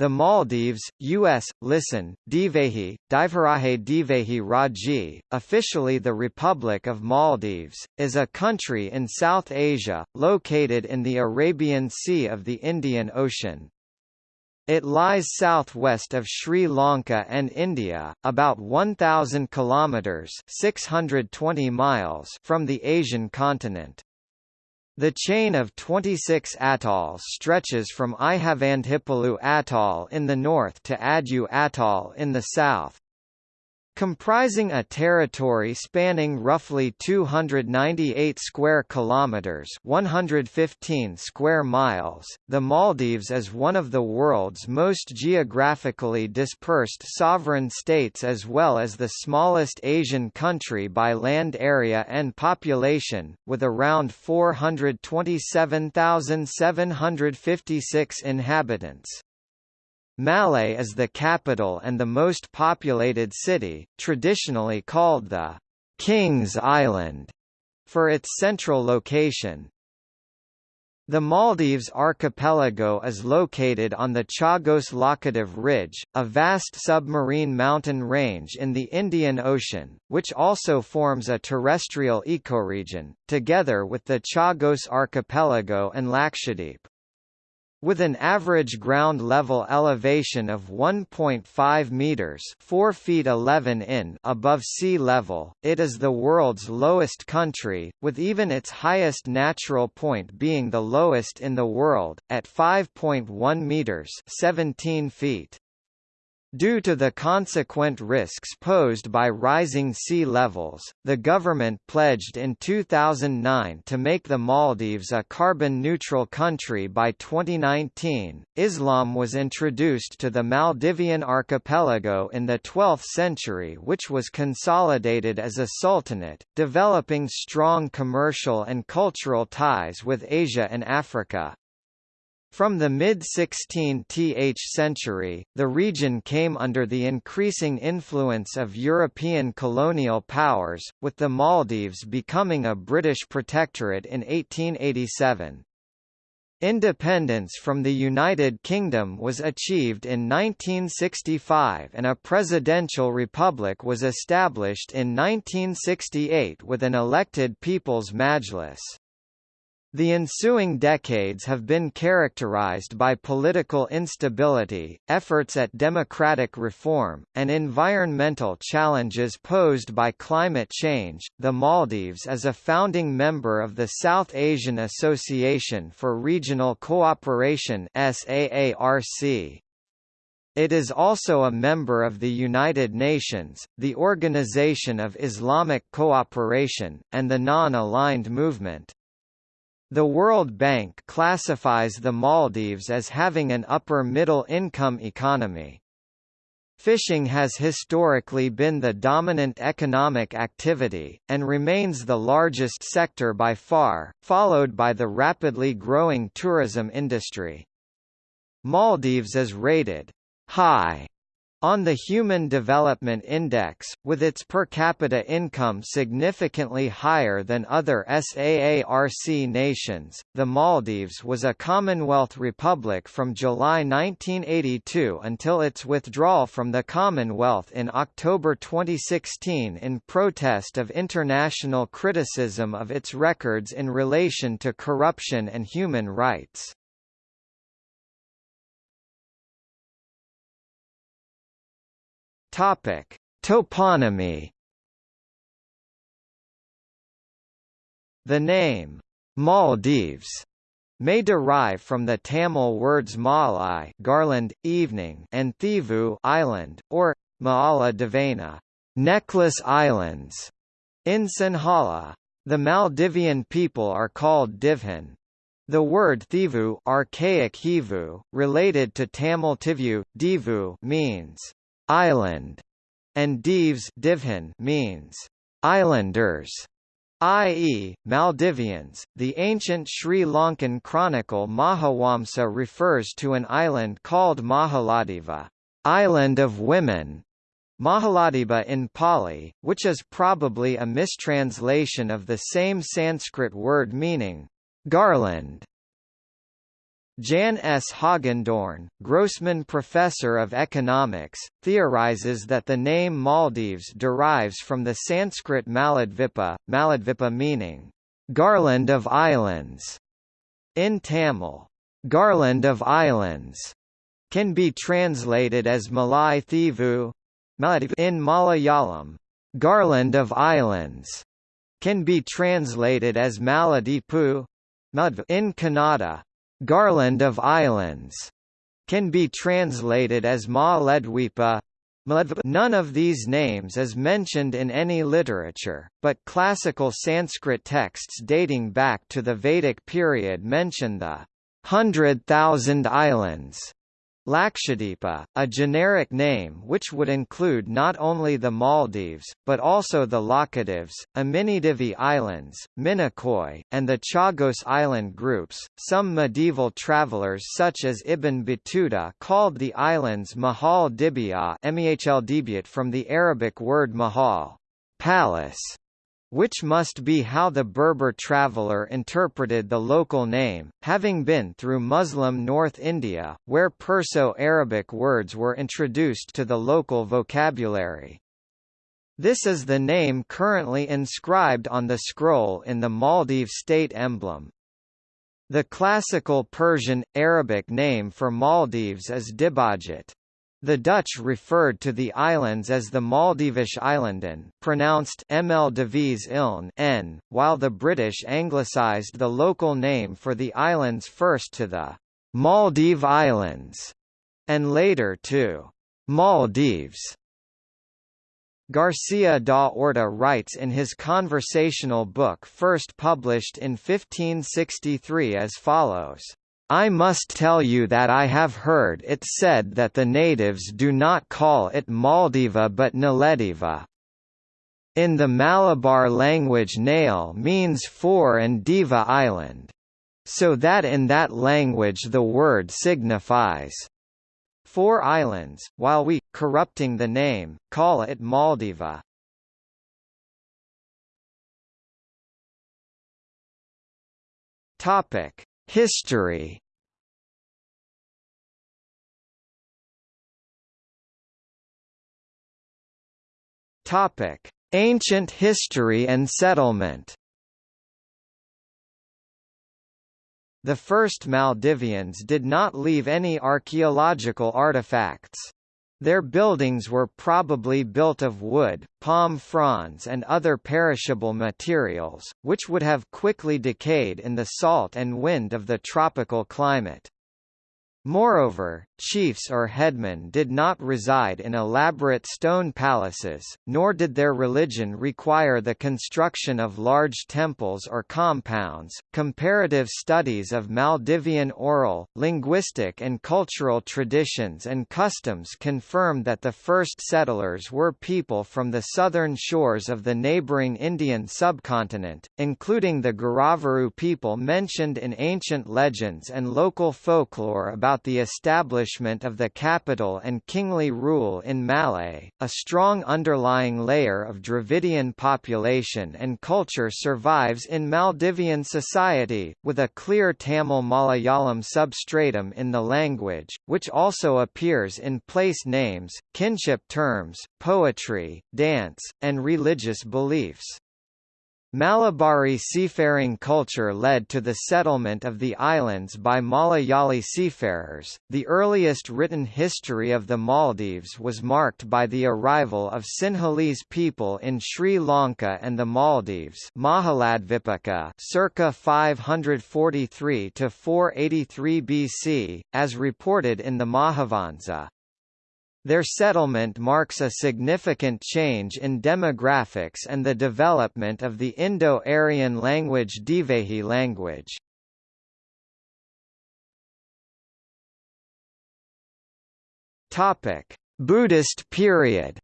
The Maldives, U.S., listen, Divehi, Divharahe Divehi Raji, officially the Republic of Maldives, is a country in South Asia, located in the Arabian Sea of the Indian Ocean. It lies southwest of Sri Lanka and India, about 1,000 kilometres 620 miles from the Asian continent. The chain of 26 atolls stretches from Ihavandhippolhu Atoll in the north to Addu Atoll in the south, comprising a territory spanning roughly 298 square kilometers, 115 square miles. The Maldives is one of the world's most geographically dispersed sovereign states as well as the smallest Asian country by land area and population, with around 427,756 inhabitants. Malé is the capital and the most populated city, traditionally called the King's Island, for its central location. The Maldives archipelago is located on the Chagos Laccadive Ridge, a vast submarine mountain range in the Indian Ocean, which also forms a terrestrial ecoregion, together with the Chagos archipelago and Lakshadweep. With an average ground level elevation of 1.5 meters (4 feet 11 in) above sea level, it is the world's lowest country, with even its highest natural point being the lowest in the world at 5.1 meters (17 feet). Due to the consequent risks posed by rising sea levels, the government pledged in 2009 to make the Maldives a carbon-neutral country by 2019. Islam was introduced to the Maldivian archipelago in the 12th century which was consolidated as a sultanate, developing strong commercial and cultural ties with Asia and Africa. From the mid-16th century, the region came under the increasing influence of European colonial powers, with the Maldives becoming a British protectorate in 1887. Independence from the United Kingdom was achieved in 1965 and a presidential republic was established in 1968 with an elected People's Majlis. The ensuing decades have been characterized by political instability, efforts at democratic reform, and environmental challenges posed by climate change. The Maldives is a founding member of the South Asian Association for Regional Cooperation (SAARC). It is also a member of the United Nations, the Organization of Islamic Cooperation, and the Non-Aligned Movement. The World Bank classifies the Maldives as having an upper-middle income economy. Fishing has historically been the dominant economic activity, and remains the largest sector by far, followed by the rapidly growing tourism industry. Maldives is rated high on the Human Development Index, with its per capita income significantly higher than other SAARC nations, the Maldives was a Commonwealth republic from July 1982 until its withdrawal from the Commonwealth in October 2016 in protest of international criticism of its records in relation to corruption and human rights. Topic: Toponymy. The name Maldives may derive from the Tamil words Malai garland, evening and Thivu island, or Maala necklace islands, in Sinhala. The Maldivian people are called Divhan. The word Thivu archaic Hivu, related to Tamil Tivu, Divu means island, and Divhan means islanders, i.e., Maldivians. The ancient Sri Lankan chronicle Mahavamsa refers to an island called Mahaladeva, island of women, Mahaladeva in Pali, which is probably a mistranslation of the same Sanskrit word meaning garland. Jan S. Hogendorn, Grossman Professor of Economics, theorizes that the name Maldives derives from the Sanskrit Maladvipa, Maladvipa meaning, garland of islands. In Tamil, garland of islands can be translated as Malay Thivu. In Malayalam, garland of islands can be translated as Maladipu. In Kannada, Garland of Islands can be translated as Ma Ledwipa. None of these names is mentioned in any literature, but classical Sanskrit texts dating back to the Vedic period mention the hundred thousand islands Lakshadweep, a generic name which would include not only the Maldives, but also the Laccadives, Amindivi Islands, Minicoy, and the Chagos Island groups. Some medieval travelers such as Ibn Battuta called the islands Mahal Dibya from the Arabic word mahal, palace, which must be how the Berber traveller interpreted the local name, having been through Muslim North India, where Perso-Arabic words were introduced to the local vocabulary. This is the name currently inscribed on the scroll in the Maldives state emblem. The classical Persian, Arabic name for Maldives is Dibajit. The Dutch referred to the islands as the Maldivish Eilanden pronounced Iln n, while the British anglicised the local name for the islands first to the Maldive Islands, and later to Maldives. Garcia da Orta writes in his conversational book first published in 1563 as follows. I must tell you that I have heard it said that the natives do not call it Maldiva but Nalediva. In the Malabar language Nail means four and Diva island. So that in that language the word signifies four islands, while we, corrupting the name, call it Maldiva. Topic History Topic: Ancient history and settlement. The first Maldivians did not leave any archaeological artifacts. Their buildings were probably built of wood, palm fronds and other perishable materials, which would have quickly decayed in the salt and wind of the tropical climate. Moreover, chiefs or headmen did not reside in elaborate stone palaces, nor did their religion require the construction of large temples or compounds. Comparative studies of Maldivian oral, linguistic, and cultural traditions and customs confirm that the first settlers were people from the southern shores of the neighboring Indian subcontinent, including the Giraavaru people mentioned in ancient legends and local folklore about about the establishment of the capital and kingly rule in Malé, a strong underlying layer of Dravidian population and culture survives in Maldivian society, with a clear Tamil-Malayalam substratum in the language, which also appears in place names, kinship terms, poetry, dance, and religious beliefs. Malabari seafaring culture led to the settlement of the islands by Malayali seafarers. The earliest written history of the Maldives was marked by the arrival of Sinhalese people in Sri Lanka and the Maldives, Mahaladvipaka, circa 543 to 483 BC, as reported in the Mahavamsa. Their settlement marks a significant change in demographics and the development of the Indo-Aryan language Divehi language. Buddhist period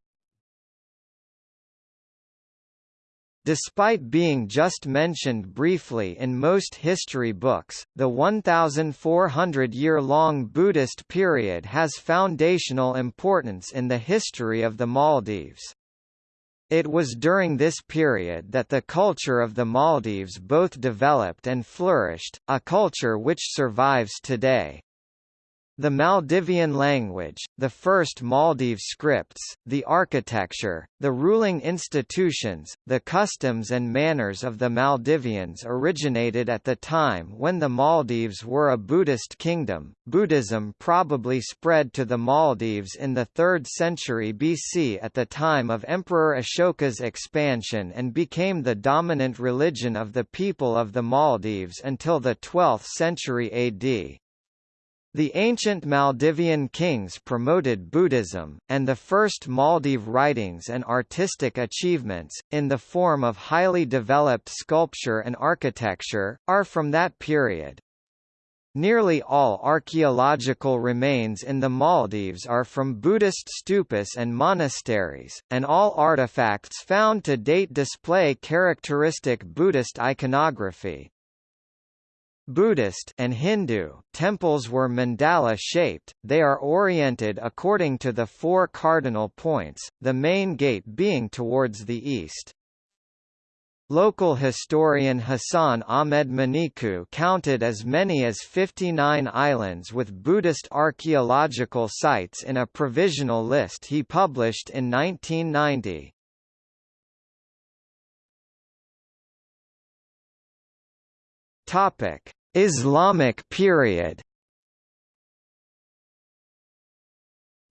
Despite being just mentioned briefly in most history books, the 1,400-year-long Buddhist period has foundational importance in the history of the Maldives. It was during this period that the culture of the Maldives both developed and flourished, a culture which survives today. The Maldivian language, the first Maldive scripts, the architecture, the ruling institutions, the customs and manners of the Maldivians originated at the time when the Maldives were a Buddhist kingdom. Buddhism probably spread to the Maldives in the 3rd century BC at the time of Emperor Ashoka's expansion and became the dominant religion of the people of the Maldives until the 12th century AD. The ancient Maldivian kings promoted Buddhism, and the first Maldive writings and artistic achievements, in the form of highly developed sculpture and architecture, are from that period. Nearly all archaeological remains in the Maldives are from Buddhist stupas and monasteries, and all artifacts found to date display characteristic Buddhist iconography. Buddhist and Hindu temples were mandala-shaped, they are oriented according to the four cardinal points, the main gate being towards the east. Local historian Hassan Ahmed Maniku counted as many as 59 islands with Buddhist archaeological sites in a provisional list he published in 1990. Topic: Islamic period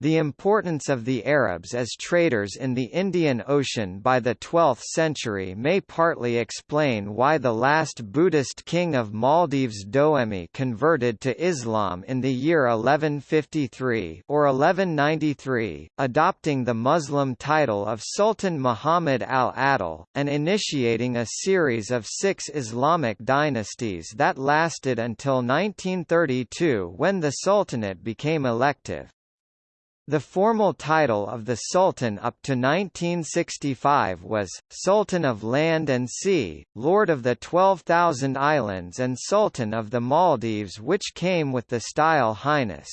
The importance of the Arabs as traders in the Indian Ocean by the 12th century may partly explain why the last Buddhist king of Maldives Doemi converted to Islam in the year 1153 or 1193, adopting the Muslim title of Sultan Muhammad al-Adil, and initiating a series of six Islamic dynasties that lasted until 1932 when the Sultanate became elective. The formal title of the Sultan up to 1965 was, Sultan of Land and Sea, Lord of the 12,000 Islands and Sultan of the Maldives which came with the style Highness.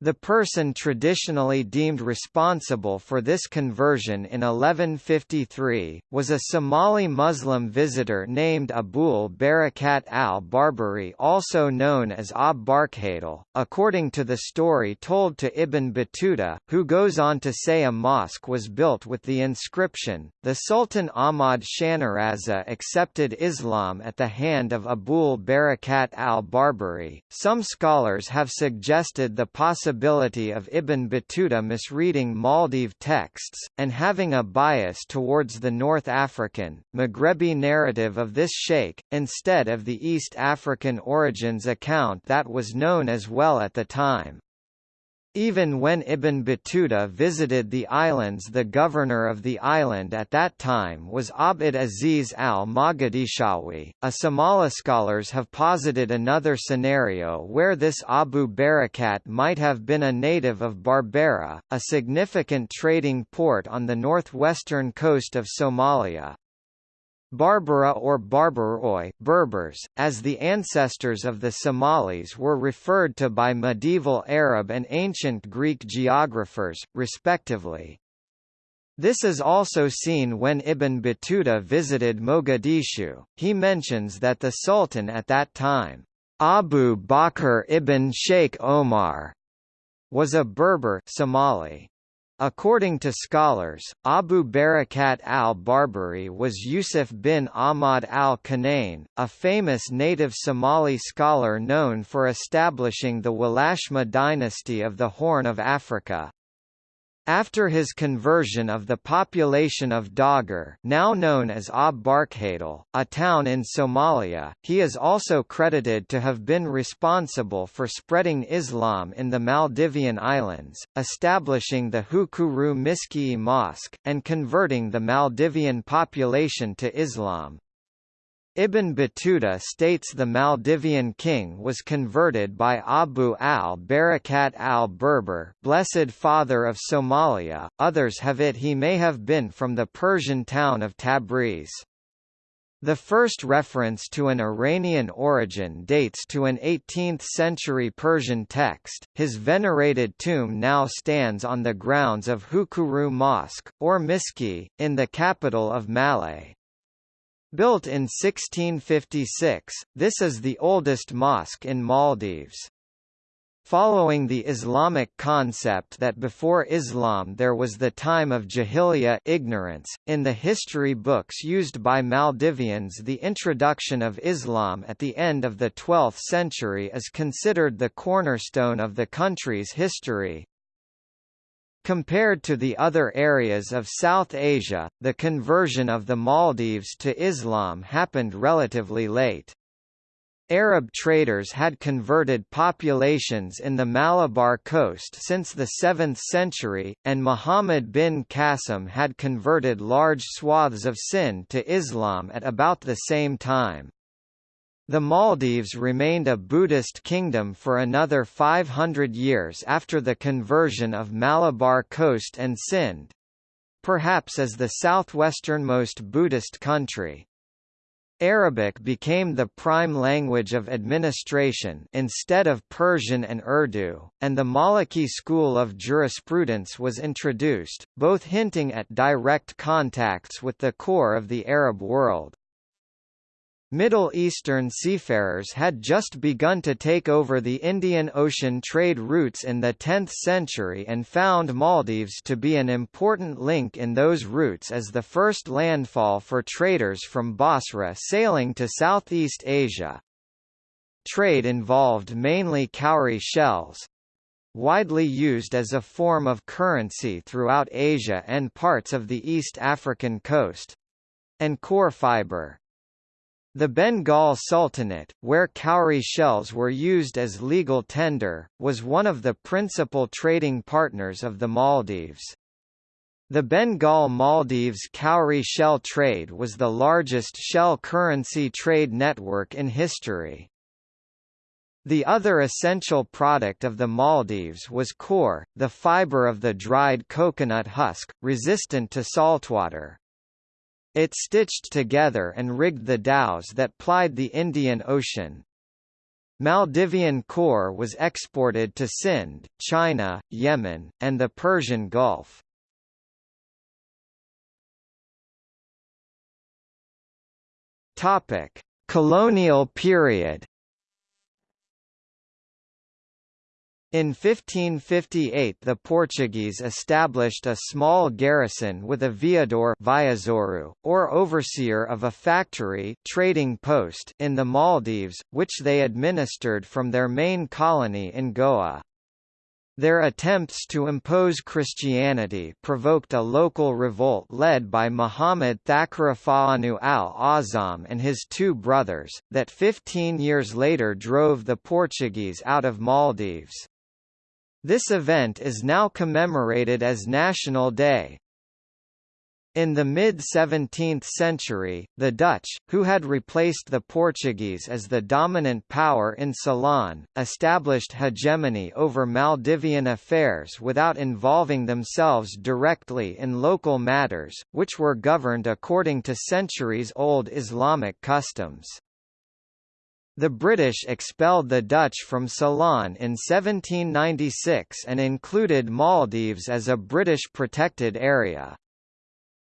The person traditionally deemed responsible for this conversion in 1153, was a Somali Muslim visitor named Abul Barakat al-Barbari also known as Ab Barkhatal, according to the story told to Ibn Battuta, who goes on to say a mosque was built with the inscription, the Sultan Ahmad Shanaraza accepted Islam at the hand of Abul Barakat al-Barbari. Some scholars have suggested the possibility possibility of Ibn Battuta misreading Maldive texts, and having a bias towards the North African, Maghrebi narrative of this sheikh, instead of the East African origins account that was known as well at the time. Even when Ibn Battuta visited the islands the governor of the island at that time was Abd Aziz al-Mogadishawi. A Somali scholars have posited another scenario where this Abu Barakat might have been a native of Berbera, a significant trading port on the northwestern coast of Somalia. Barbara or Barbaroi Berbers, as the ancestors of the Somalis were referred to by medieval Arab and ancient Greek geographers, respectively. This is also seen when Ibn Battuta visited Mogadishu, he mentions that the Sultan at that time, Abu Bakr ibn Sheikh Omar, was a Berber Somali. According to scholars, Abu Barakat al-Barbari was Yusuf bin Ahmad al-Kawneyn, a famous native Somali scholar known for establishing the Walashma dynasty of the Horn of Africa. After his conversion of the population of Dogger now known as Ab a town in Somalia, he is also credited to have been responsible for spreading Islam in the Maldivian islands, establishing the Hukuru Miskii Mosque, and converting the Maldivian population to Islam. Ibn Battuta states the Maldivian king was converted by Abu al-Barakat al-Berber Blessed Father of Somalia, others have it he may have been from the Persian town of Tabriz. The first reference to an Iranian origin dates to an 18th-century Persian text. His venerated tomb now stands on the grounds of Hukuru Mosque, or Miski, in the capital of Malé. Built in 1656, this is the oldest mosque in Maldives. Following the Islamic concept that before Islam there was the time of Jahiliyyah ignorance, in the history books used by Maldivians the introduction of Islam at the end of the 12th century is considered the cornerstone of the country's history. Compared to the other areas of South Asia, the conversion of the Maldives to Islam happened relatively late. Arab traders had converted populations in the Malabar coast since the 7th century, and Muhammad bin Qasim had converted large swaths of Sind to Islam at about the same time. The Maldives remained a Buddhist kingdom for another 500 years after the conversion of Malabar coast and Sind—perhaps as the southwesternmost Buddhist country. Arabic became the prime language of administration instead of Persian and Urdu, and the Maliki school of jurisprudence was introduced, both hinting at direct contacts with the core of the Arab world. Middle Eastern seafarers had just begun to take over the Indian Ocean trade routes in the 10th century and found Maldives to be an important link in those routes as the first landfall for traders from Basra sailing to Southeast Asia. Trade involved mainly cowrie shells, widely used as a form of currency throughout Asia and parts of the East African coast, and coir fibre. The Bengal Sultanate, where cowrie shells were used as legal tender, was one of the principal trading partners of the Maldives. The Bengal Maldives cowrie shell trade was the largest shell currency trade network in history. The other essential product of the Maldives was coir, the fiber of the dried coconut husk, resistant to saltwater. It stitched together and rigged the dhows that plied the Indian Ocean. Maldivian coir was exported to Sind, China, Yemen, and the Persian Gulf. Topic: Colonial period. In 1558 the Portuguese established a small garrison with a veador or overseer of a factory trading post in the Maldives, which they administered from their main colony in Goa. Their attempts to impose Christianity provoked a local revolt led by Muhammad Thakurafa'anu al-Azam and his two brothers, that 15 years later drove the Portuguese out of Maldives. This event is now commemorated as National Day. In the mid-17th century, the Dutch, who had replaced the Portuguese as the dominant power in Ceylon, established hegemony over Maldivian affairs without involving themselves directly in local matters, which were governed according to centuries-old Islamic customs. The British expelled the Dutch from Ceylon in 1796 and included Maldives as a British protected area.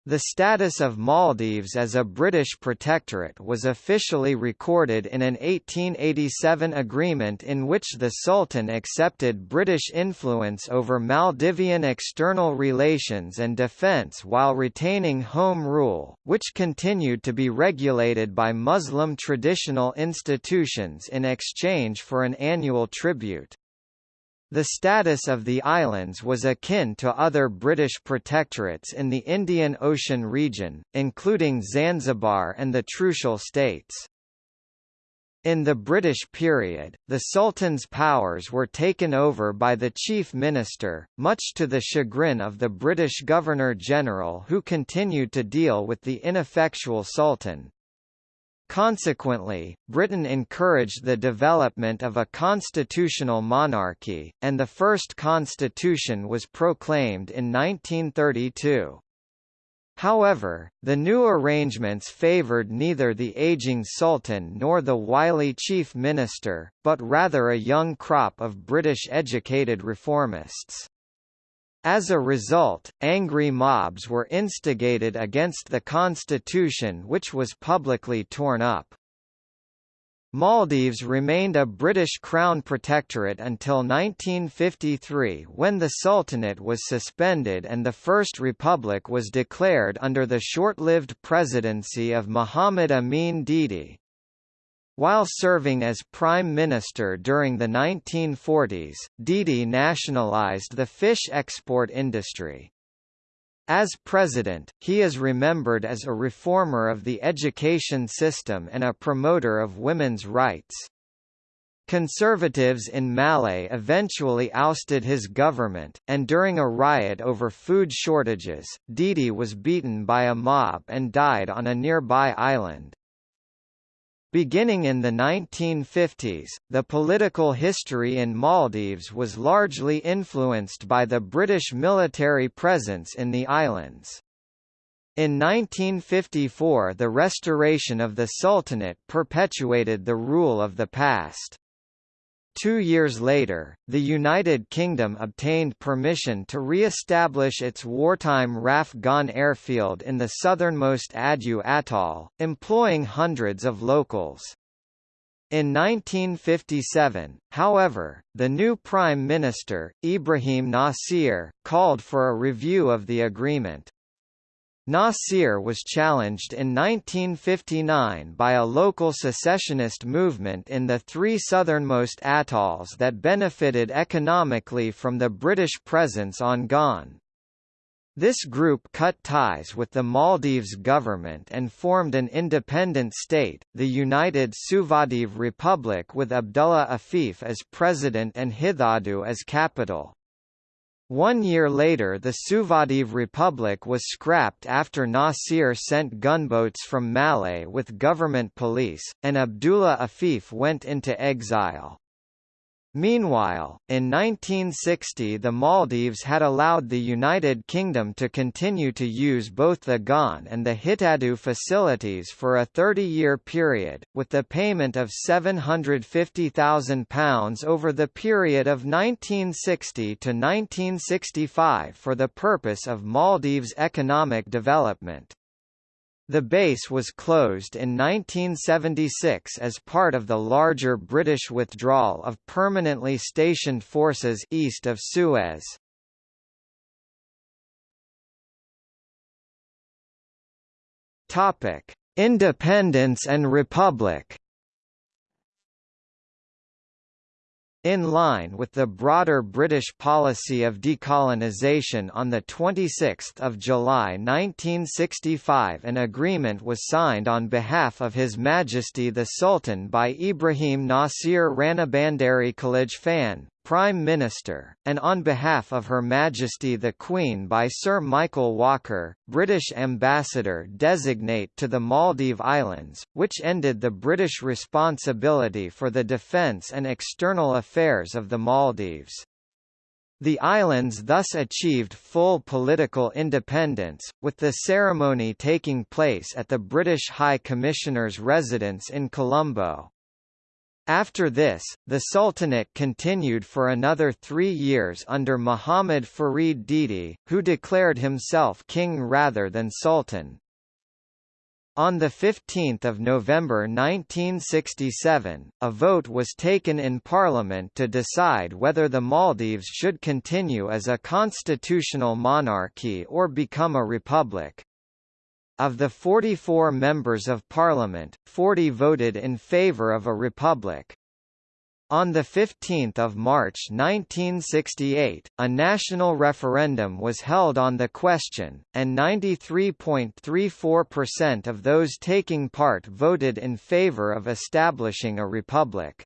The status of Maldives as a British protectorate was officially recorded in an 1887 agreement in which the Sultan accepted British influence over Maldivian external relations and defence while retaining home rule, which continued to be regulated by Muslim traditional institutions in exchange for an annual tribute. The status of the islands was akin to other British protectorates in the Indian Ocean region, including Zanzibar and the Trucial States. In the British period, the Sultan's powers were taken over by the Chief Minister, much to the chagrin of the British Governor-General who continued to deal with the ineffectual Sultan. Consequently, Britain encouraged the development of a constitutional monarchy, and the first constitution was proclaimed in 1932. However, the new arrangements favoured neither the aging sultan nor the wily chief minister, but rather a young crop of British-educated reformists. As a result, angry mobs were instigated against the constitution which was publicly torn up. Maldives remained a British Crown protectorate until 1953 when the Sultanate was suspended and the First Republic was declared under the short-lived presidency of Muhammad Amin Didi. While serving as Prime Minister during the 1940s, Didi nationalized the fish export industry. As president, he is remembered as a reformer of the education system and a promoter of women's rights. Conservatives in Malé eventually ousted his government, and during a riot over food shortages, Didi was beaten by a mob and died on a nearby island. Beginning in the 1950s, the political history in Maldives was largely influenced by the British military presence in the islands. In 1954 the restoration of the Sultanate perpetuated the rule of the past. Two years later, the United Kingdom obtained permission to re-establish its wartime RAF Gan airfield in the southernmost Addu atoll, employing hundreds of locals. In 1957, however, the new Prime Minister, Ibrahim Nasir, called for a review of the agreement. Nasir was challenged in 1959 by a local secessionist movement in the three southernmost atolls that benefited economically from the British presence on Gan. This group cut ties with the Maldives government and formed an independent state, the United Suvadive Republic with Abdullah Afif as president and Hithadu as capital. One year later the Suvadive Republic was scrapped after Nasir sent gunboats from Malé with government police, and Abdullah Afif went into exile. Meanwhile, in 1960 the Maldives had allowed the United Kingdom to continue to use both the Gan and the Hitadu facilities for a 30-year period, with the payment of £750,000 over the period of 1960 to 1965 for the purpose of Maldives' economic development. The base was closed in 1976 as part of the larger British withdrawal of permanently stationed forces east of Suez. Topic: Independence and Republic. In line with the broader British policy of decolonisation on 26 July 1965 an agreement was signed on behalf of His Majesty the Sultan by Ibrahim Nasir Ranabandari Khalij Prime Minister, and on behalf of Her Majesty the Queen by Sir Michael Walker, British Ambassador designate to the Maldive Islands, which ended the British responsibility for the defence and external affairs of the Maldives. The islands thus achieved full political independence, with the ceremony taking place at the British High Commissioner's residence in Colombo. After this, the Sultanate continued for another three years under Muhammad Farid Didi, who declared himself king rather than sultan. On 15 November 1967, a vote was taken in Parliament to decide whether the Maldives should continue as a constitutional monarchy or become a republic. Of the 44 members of parliament, 40 voted in favour of a republic. On 15 March 1968, a national referendum was held on the question, and 93.34% of those taking part voted in favour of establishing a republic.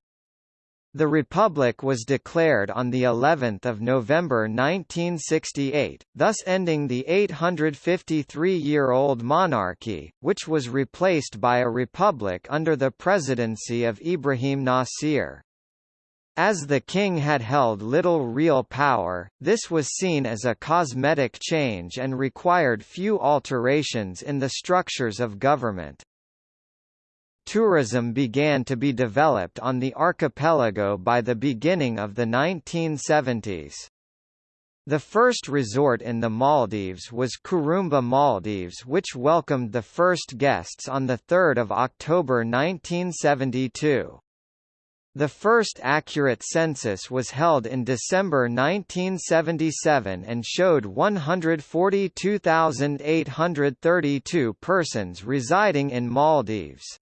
The Republic was declared on the 11th of November 1968, thus ending the 853-year-old monarchy, which was replaced by a republic under the presidency of Ibrahim Nasir. As the king had held little real power, this was seen as a cosmetic change and required few alterations in the structures of government. Tourism began to be developed on the archipelago by the beginning of the 1970s. The first resort in the Maldives was Kurumba Maldives which welcomed the first guests on 3 October 1972. The first accurate census was held in December 1977 and showed 142,832 persons residing in Maldives.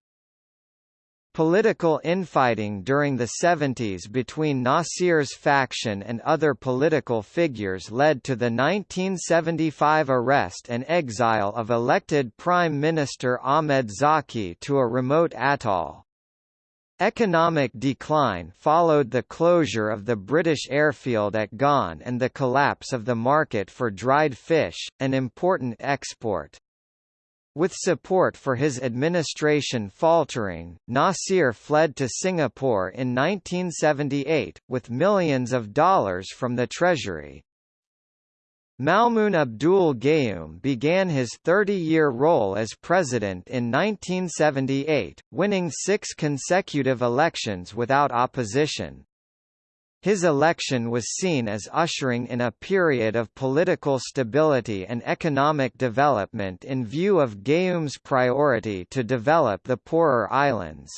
Political infighting during the 70s between Nasir's faction and other political figures led to the 1975 arrest and exile of elected Prime Minister Ahmed Zaki to a remote atoll. Economic decline followed the closure of the British airfield at Gan and the collapse of the market for dried fish, an important export. With support for his administration faltering, Nasir fled to Singapore in 1978, with millions of dollars from the Treasury. Maumoon Abdul Gayoom began his 30-year role as president in 1978, winning six consecutive elections without opposition. His election was seen as ushering in a period of political stability and economic development in view of Gayoom's priority to develop the poorer islands.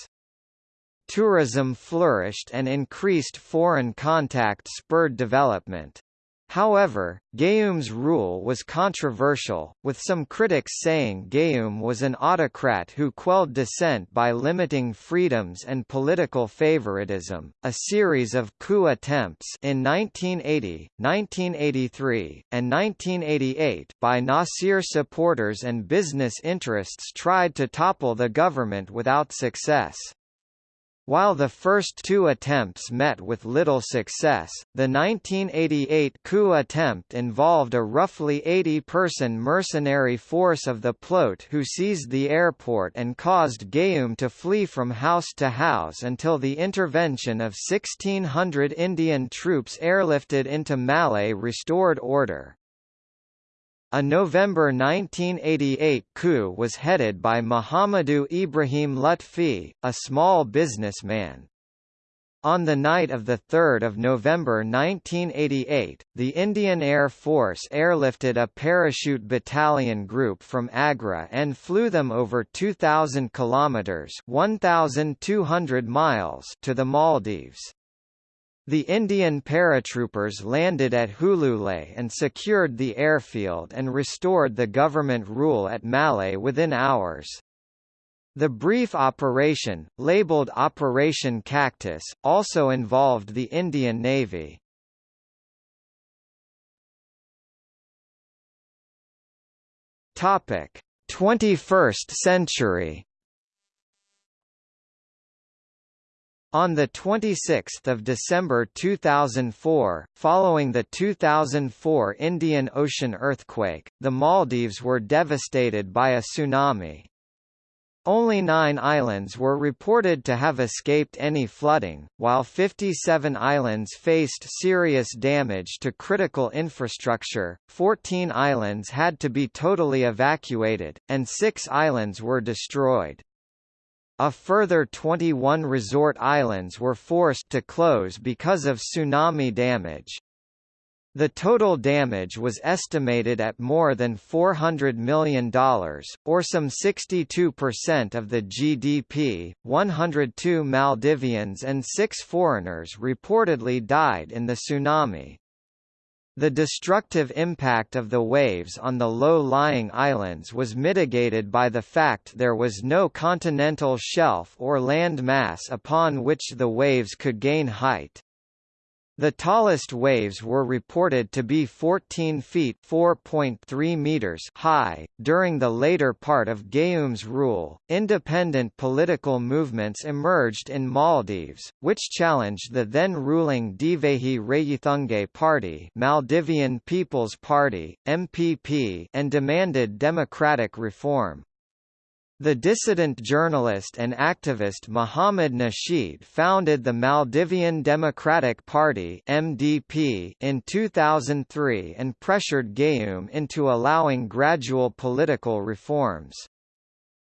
Tourism flourished and increased foreign contact spurred development. However, Gayoom's rule was controversial, with some critics saying Gayoom was an autocrat who quelled dissent by limiting freedoms and political favoritism. A series of coup attempts in 1980, 1983, and 1988 by Nasir supporters and business interests tried to topple the government without success. While the first two attempts met with little success, the 1988 coup attempt involved a roughly 80-person mercenary force of the PLOTE who seized the airport and caused Gayoom to flee from house to house until the intervention of 1,600 Indian troops airlifted into Malé restored order. A November 1988 coup was headed by Muhammadu Ibrahim Lutfi, a small businessman. On the night of 3 November 1988, the Indian Air Force airlifted a parachute battalion group from Agra and flew them over 2,000 kilometres 1,200 miles to the Maldives. The Indian paratroopers landed at Hulhulé and secured the airfield and restored the government rule at Malé within hours. The brief operation, labeled Operation Cactus, also involved the Indian Navy. Topic: 21st century. On 26 December 2004, following the 2004 Indian Ocean earthquake, the Maldives were devastated by a tsunami. Only nine islands were reported to have escaped any flooding, while 57 islands faced serious damage to critical infrastructure, 14 islands had to be totally evacuated, and six islands were destroyed. A further 21 resort islands were forced to close because of tsunami damage. The total damage was estimated at more than $400 million, or some 62% of the GDP. 102 Maldivians and six foreigners reportedly died in the tsunami. The destructive impact of the waves on the low-lying islands was mitigated by the fact there was no continental shelf or land mass upon which the waves could gain height. The tallest waves were reported to be 14 feet (4.3 meters) high. During the later part of Gayoom's rule, independent political movements emerged in Maldives, which challenged the then ruling Divehi Rayyithunge Party, Maldivian People's Party (MPP), and demanded democratic reform. The dissident journalist and activist Muhammad Nasheed founded the Maldivian Democratic Party (MDP) in 2003 and pressured Gayoom into allowing gradual political reforms.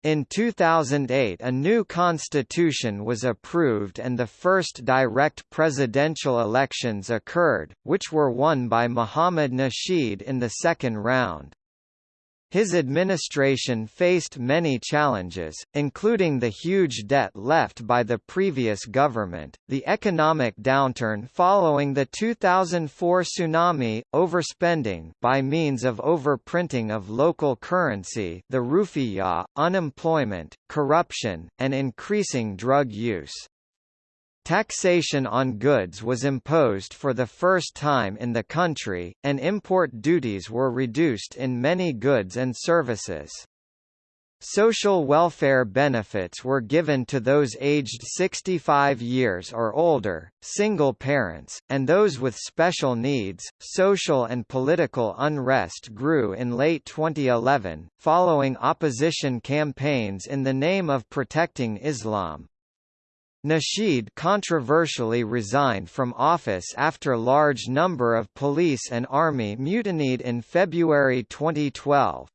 In 2008 a new constitution was approved and the first direct presidential elections occurred, which were won by Muhammad Nasheed in the second round. His administration faced many challenges, including the huge debt left by the previous government, the economic downturn following the 2004 tsunami, overspending by means of overprinting of local currency the rufiyaa, unemployment, corruption, and increasing drug use. Taxation on goods was imposed for the first time in the country, and import duties were reduced in many goods and services. Social welfare benefits were given to those aged 65 years or older, single parents, and those with special needs. Social and political unrest grew in late 2011, following opposition campaigns in the name of protecting Islam. Nasheed controversially resigned from office after a large number of police and army mutinied in February 2012.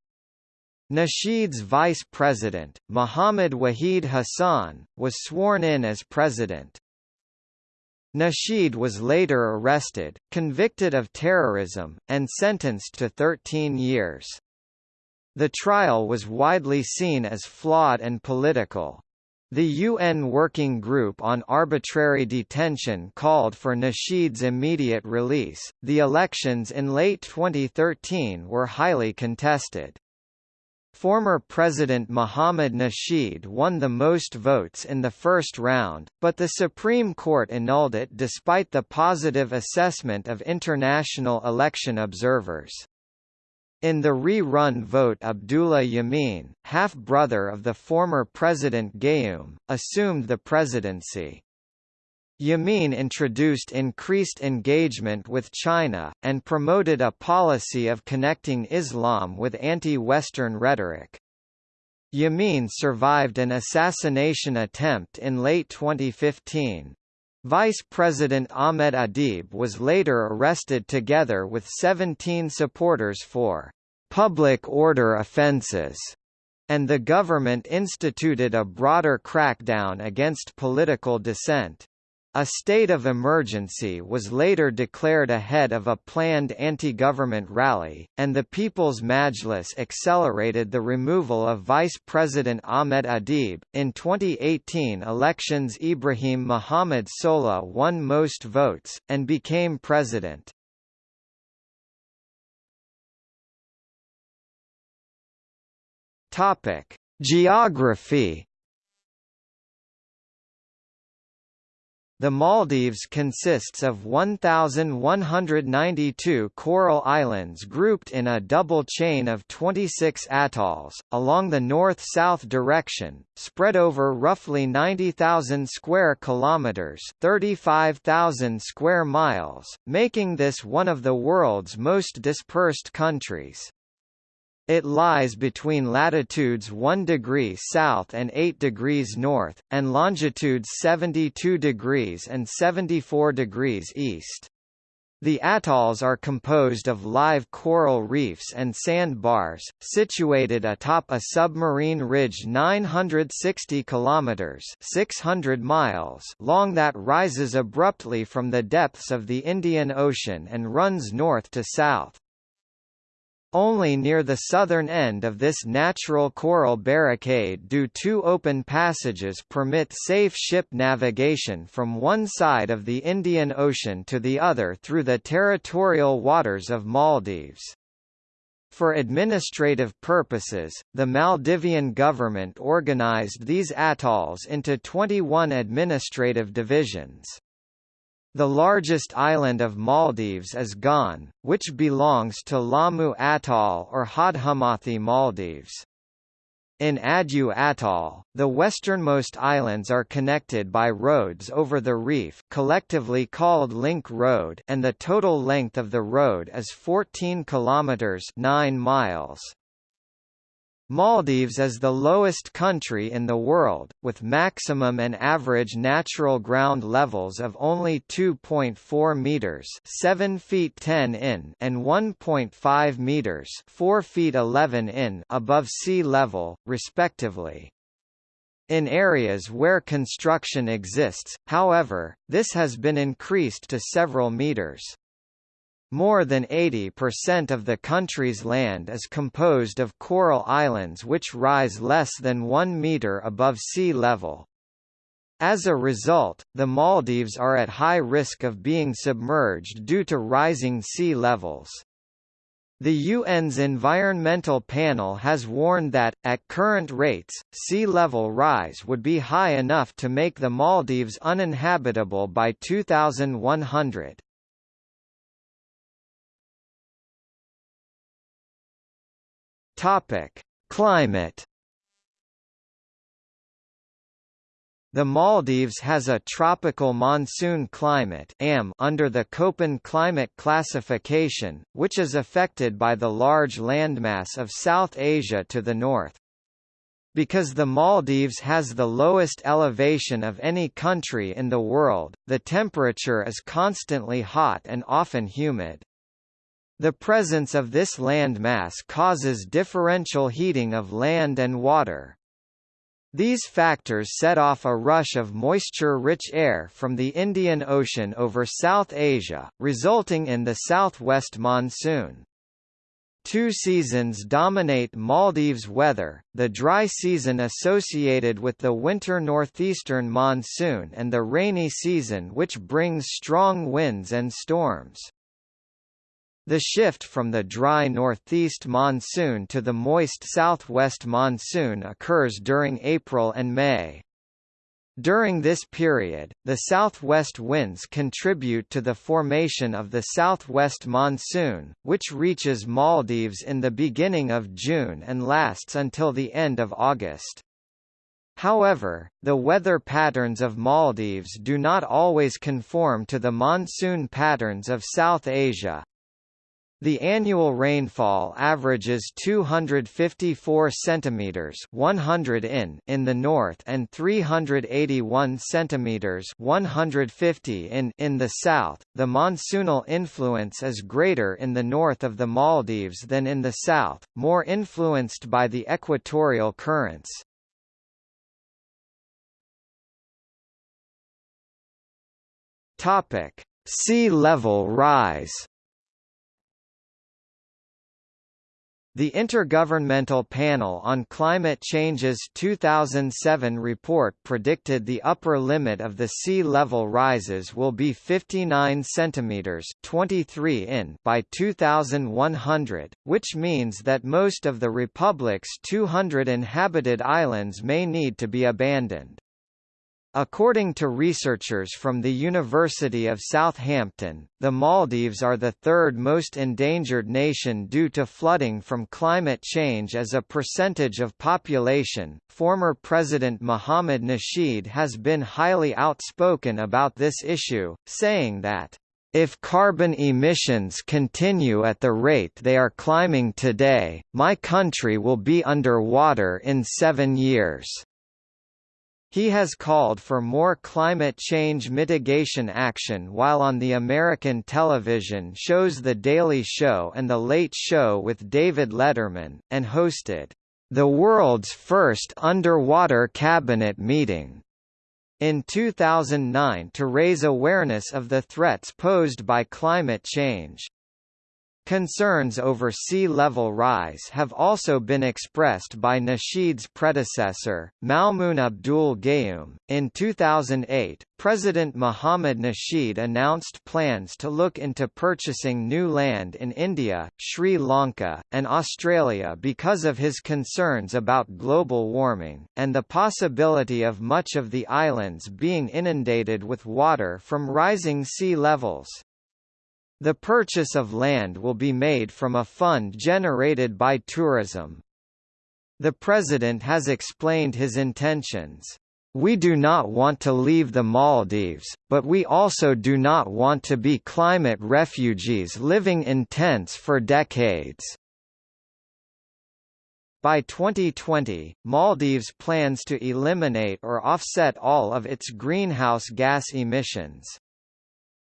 Nasheed's vice president, Muhammad Waheed Hassan, was sworn in as president. Nasheed was later arrested, convicted of terrorism, and sentenced to 13 years. The trial was widely seen as flawed and political. The UN Working Group on Arbitrary Detention called for Nasheed's immediate release. The elections in late 2013 were highly contested. Former President Mohamed Nasheed won the most votes in the first round, but the Supreme Court annulled it despite the positive assessment of international election observers. In the re-run vote Abdullah Yameen, half-brother of the former President Gayoom, assumed the presidency. Yameen introduced increased engagement with China, and promoted a policy of connecting Islam with anti-Western rhetoric. Yameen survived an assassination attempt in late 2015. Vice President Ahmed Adeeb was later arrested together with 17 supporters for public order offences, and the government instituted a broader crackdown against political dissent. A state of emergency was later declared ahead of a planned anti-government rally, and the People's Majlis accelerated the removal of Vice President Ahmed Adeeb. In 2018 elections Ibrahim Mohamed Solih won most votes, and became president. Geography The Maldives consists of 1,192 coral islands grouped in a double chain of 26 atolls, along the north-south direction, spread over roughly 90,000 square kilometres 35,000 square miles, making this one of the world's most dispersed countries. It lies between latitudes 1 degree south and 8 degrees north, and longitudes 72 degrees and 74 degrees east. The atolls are composed of live coral reefs and sandbars, situated atop a submarine ridge 960 kilometers (600 miles) long that rises abruptly from the depths of the Indian Ocean and runs north to south. Only near the southern end of this natural coral barricade do two open passages permit safe ship navigation from one side of the Indian Ocean to the other through the territorial waters of Maldives. For administrative purposes, the Maldivian government organized these atolls into 21 administrative divisions. The largest island of Maldives is Gan, which belongs to Laamu Atoll or Hahdhunmathi Maldives. In Addu Atoll, the westernmost islands are connected by roads over the reef collectively called Link Road and the total length of the road is 14 kilometers 9 miles. Maldives is the lowest country in the world, with maximum and average natural ground levels of only 2.4 meters (7 feet 10 in) and 1.5 meters (4 feet 11 in) above sea level, respectively. In areas where construction exists, however, this has been increased to several meters. More than 80% of the country's land is composed of coral islands which rise less than 1 meter above sea level. As a result, the Maldives are at high risk of being submerged due to rising sea levels. The UN's Environmental Panel has warned that, at current rates, sea level rise would be high enough to make the Maldives uninhabitable by 2100. Topic: Climate. The Maldives has a tropical monsoon climate AM under the Köppen climate classification, which is affected by the large landmass of South Asia to the north. Because the Maldives has the lowest elevation of any country in the world, the temperature is constantly hot and often humid. The presence of this landmass causes differential heating of land and water. These factors set off a rush of moisture-rich air from the Indian Ocean over South Asia, resulting in the southwest monsoon. Two seasons dominate Maldives weather, the dry season associated with the winter northeastern monsoon and the rainy season which brings strong winds and storms. The shift from the dry northeast monsoon to the moist southwest monsoon occurs during April and May. During this period, the southwest winds contribute to the formation of the southwest monsoon, which reaches Maldives in the beginning of June and lasts until the end of August. However, the weather patterns of Maldives do not always conform to the monsoon patterns of South Asia, the annual rainfall averages 254 centimeters, 100 in in the north and 381 centimeters, 150 in in the south. The monsoonal influence is greater in the north of the Maldives than in the south, more influenced by the equatorial currents. Topic: Sea level rise. The Intergovernmental Panel on Climate Change's 2007 report predicted the upper limit of the sea level rises will be 59 centimeters (23 in) by 2100, which means that most of the republic's 200 inhabited islands may need to be abandoned. According to researchers from the University of Southampton, the Maldives are the third most endangered nation due to flooding from climate change as a percentage of population. Former President Mohamed Nasheed has been highly outspoken about this issue, saying that if carbon emissions continue at the rate they are climbing today, my country will be under water in seven years. He has called for more climate change mitigation action while on the American television shows The Daily Show and The Late Show with David Letterman, and hosted, "...the world's first underwater cabinet meeting." in 2009 to raise awareness of the threats posed by climate change. Concerns over sea level rise have also been expressed by Nasheed's predecessor, Maumoon Abdul Gayoom. In 2008, President Mohammed Nasheed announced plans to look into purchasing new land in India, Sri Lanka, and Australia because of his concerns about global warming, and the possibility of much of the islands being inundated with water from rising sea levels. The purchase of land will be made from a fund generated by tourism. The President has explained his intentions. We do not want to leave the Maldives, but we also do not want to be climate refugees living in tents for decades. By 2020, Maldives plans to eliminate or offset all of its greenhouse gas emissions.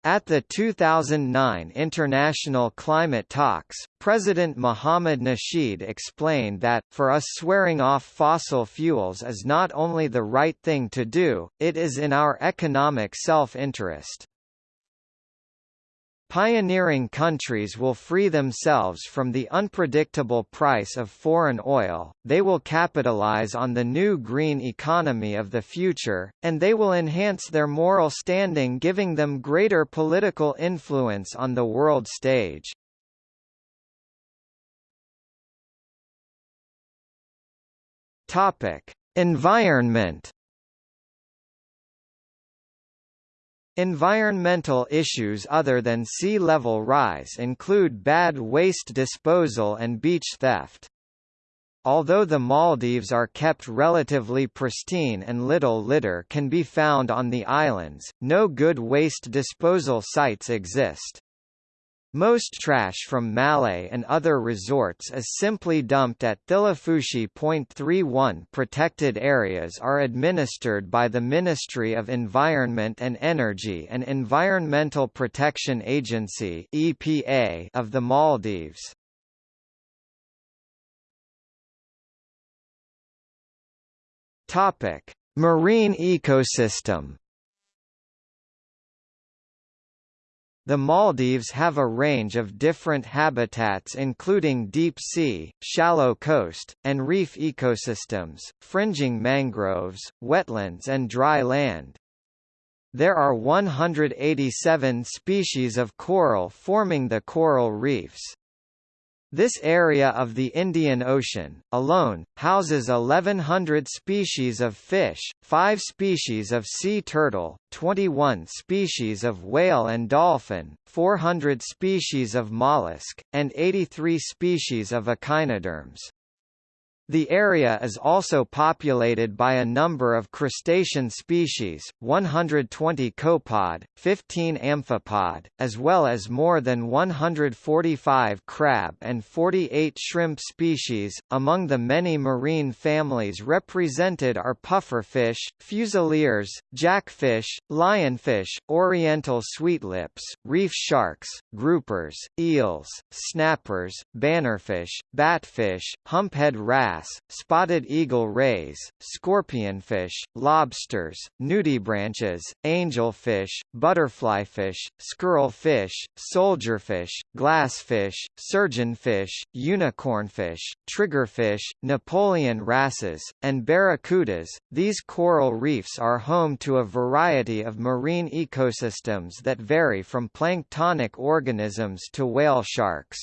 At the 2009 international climate talks, President Mohamed Nasheed explained that, for us swearing off fossil fuels is not only the right thing to do, it is in our economic self-interest. Pioneering countries will free themselves from the unpredictable price of foreign oil, they will capitalize on the new green economy of the future, and they will enhance their moral standing giving them greater political influence on the world stage. Environment Environmental issues other than sea level rise include bad waste disposal and beach theft. Although the Maldives are kept relatively pristine and little litter can be found on the islands, no good waste disposal sites exist. Most trash from Malé and other resorts is simply dumped at Thilafushi Point 31 protected areas are administered by the Ministry of Environment and Energy and Environmental Protection Agency EPA of the Maldives. Topic: Marine ecosystem The Maldives have a range of different habitats including deep sea, shallow coast, and reef ecosystems, fringing mangroves, wetlands and dry land. There are 187 species of coral forming the coral reefs. This area of the Indian Ocean, alone, houses 1,100 species of fish, 5 species of sea turtle, 21 species of whale and dolphin, 400 species of mollusk, and 83 species of echinoderms. The area is also populated by a number of crustacean species, 120 copepod, 15 amphipod, as well as more than 145 crab and 48 shrimp species. Among the many marine families represented are pufferfish, fusiliers, jackfish, lionfish, oriental sweetlips, reef sharks, groupers, eels, snappers, bannerfish, batfish, humphead wrasse bass, spotted eagle rays, scorpionfish, lobsters, nudibranches, angelfish, butterflyfish, squirrelfish, soldierfish, glassfish, surgeonfish, unicornfish, triggerfish, Napoleon wrasses, and barracudas. These coral reefs are home to a variety of marine ecosystems that vary from planktonic organisms to whale sharks.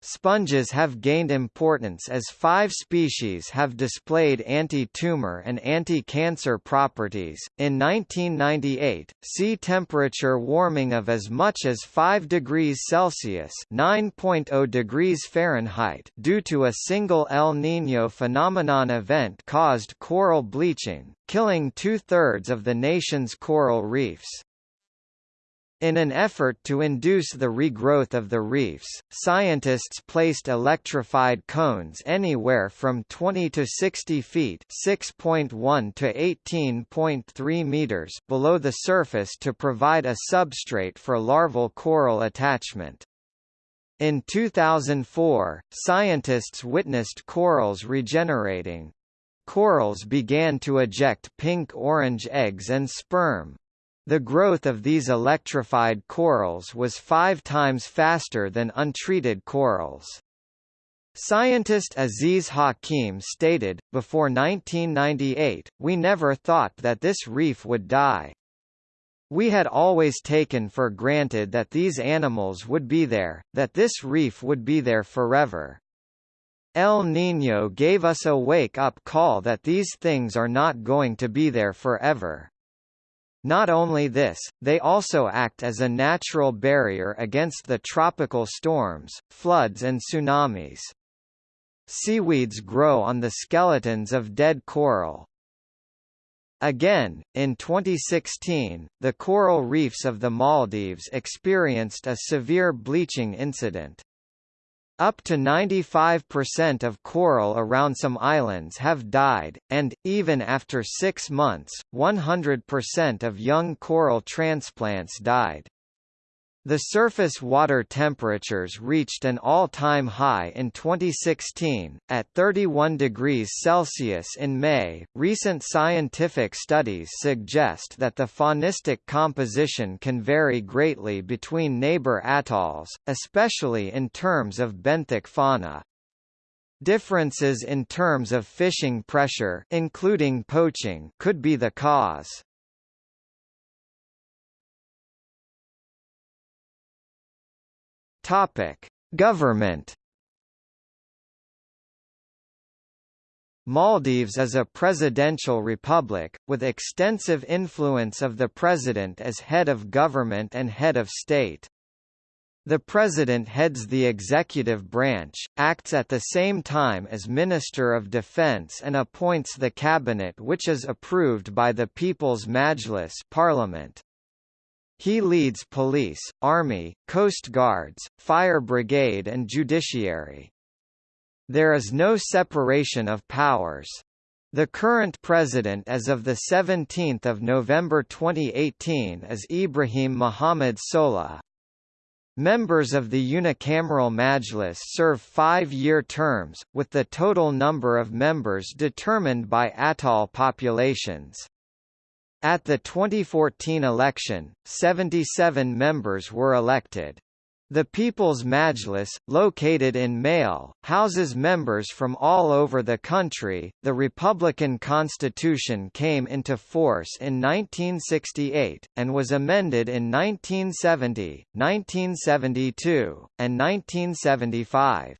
Sponges have gained importance as five species have displayed anti-tumor and anti-cancer properties. In 1998, sea temperature warming of as much as 5 degrees Celsius (9.0 degrees Fahrenheit) due to a single El Niño phenomenon event caused coral bleaching, killing two-thirds of the nation's coral reefs. In an effort to induce the regrowth of the reefs, scientists placed electrified cones anywhere from 20 to 60 feet (6.1 to 18.3 meters) below the surface to provide a substrate for larval coral attachment. In 2004, scientists witnessed corals regenerating. Corals began to eject pink-orange eggs and sperm, the growth of these electrified corals was five times faster than untreated corals. Scientist Aziz Hakim stated, before 1998, we never thought that this reef would die. We had always taken for granted that these animals would be there, that this reef would be there forever. El Niño gave us a wake-up call that these things are not going to be there forever. Not only this, they also act as a natural barrier against the tropical storms, floods and tsunamis. Seaweeds grow on the skeletons of dead coral. Again, in 2016, the coral reefs of the Maldives experienced a severe bleaching incident. Up to 95% of coral around some islands have died, and, even after six months, 100% of young coral transplants died. The surface water temperatures reached an all-time high in 2016, at 31 degrees Celsius in May. Recent scientific studies suggest that the faunistic composition can vary greatly between neighbor atolls, especially in terms of benthic fauna. Differences in terms of fishing pressure including poaching could be the cause. Topic: Government Maldives is a presidential republic, with extensive influence of the president as head of government and head of state. The president heads the executive branch, acts at the same time as Minister of Defense and appoints the cabinet which is approved by the People's Majlis parliament. He leads police, army, coast guards, fire brigade and judiciary. There is no separation of powers. The current president as of 17 November 2018 is Ibrahim Mohamed Solih. Members of the unicameral Majlis serve five-year terms, with the total number of members determined by atoll populations. At the 2014 election, 77 members were elected. The People's Majlis, located in Malé, houses members from all over the country. The Republican Constitution came into force in 1968, and was amended in 1970, 1972, and 1975.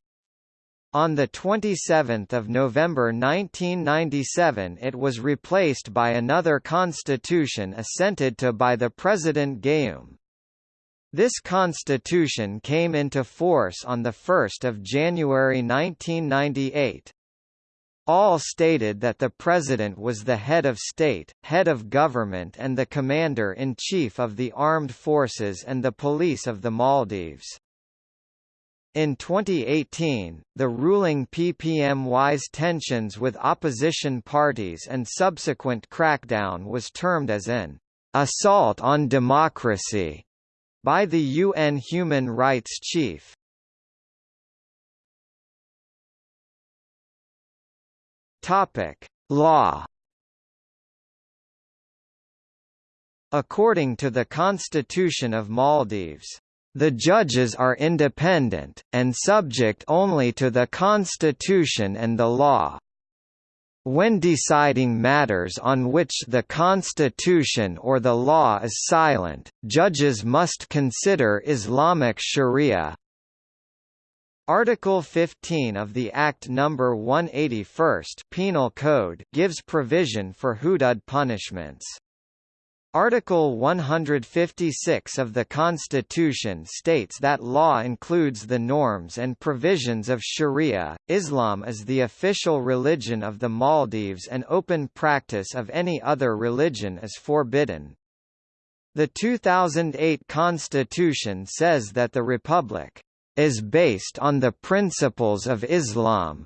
On 27 November 1997 it was replaced by another constitution assented to by the President Gayoom. This constitution came into force on 1 January 1998. All stated that the president was the head of state, head of government and the commander-in-chief of the armed forces and the police of the Maldives. In 2018, the ruling PPMY's tensions with opposition parties and subsequent crackdown was termed as an assault on democracy by the UN Human Rights Chief. Topic: Law According to the Constitution of Maldives, the judges are independent, and subject only to the Constitution and the law. When deciding matters on which the Constitution or the law is silent, judges must consider Islamic sharia. Article 15 of the Act No. 181 Penal Code gives provision for hudud punishments. Article 156 of the Constitution states that law includes the norms and provisions of Sharia. Islam is the official religion of the Maldives and open practice of any other religion is forbidden. The 2008 Constitution says that the Republic is based on the principles of Islam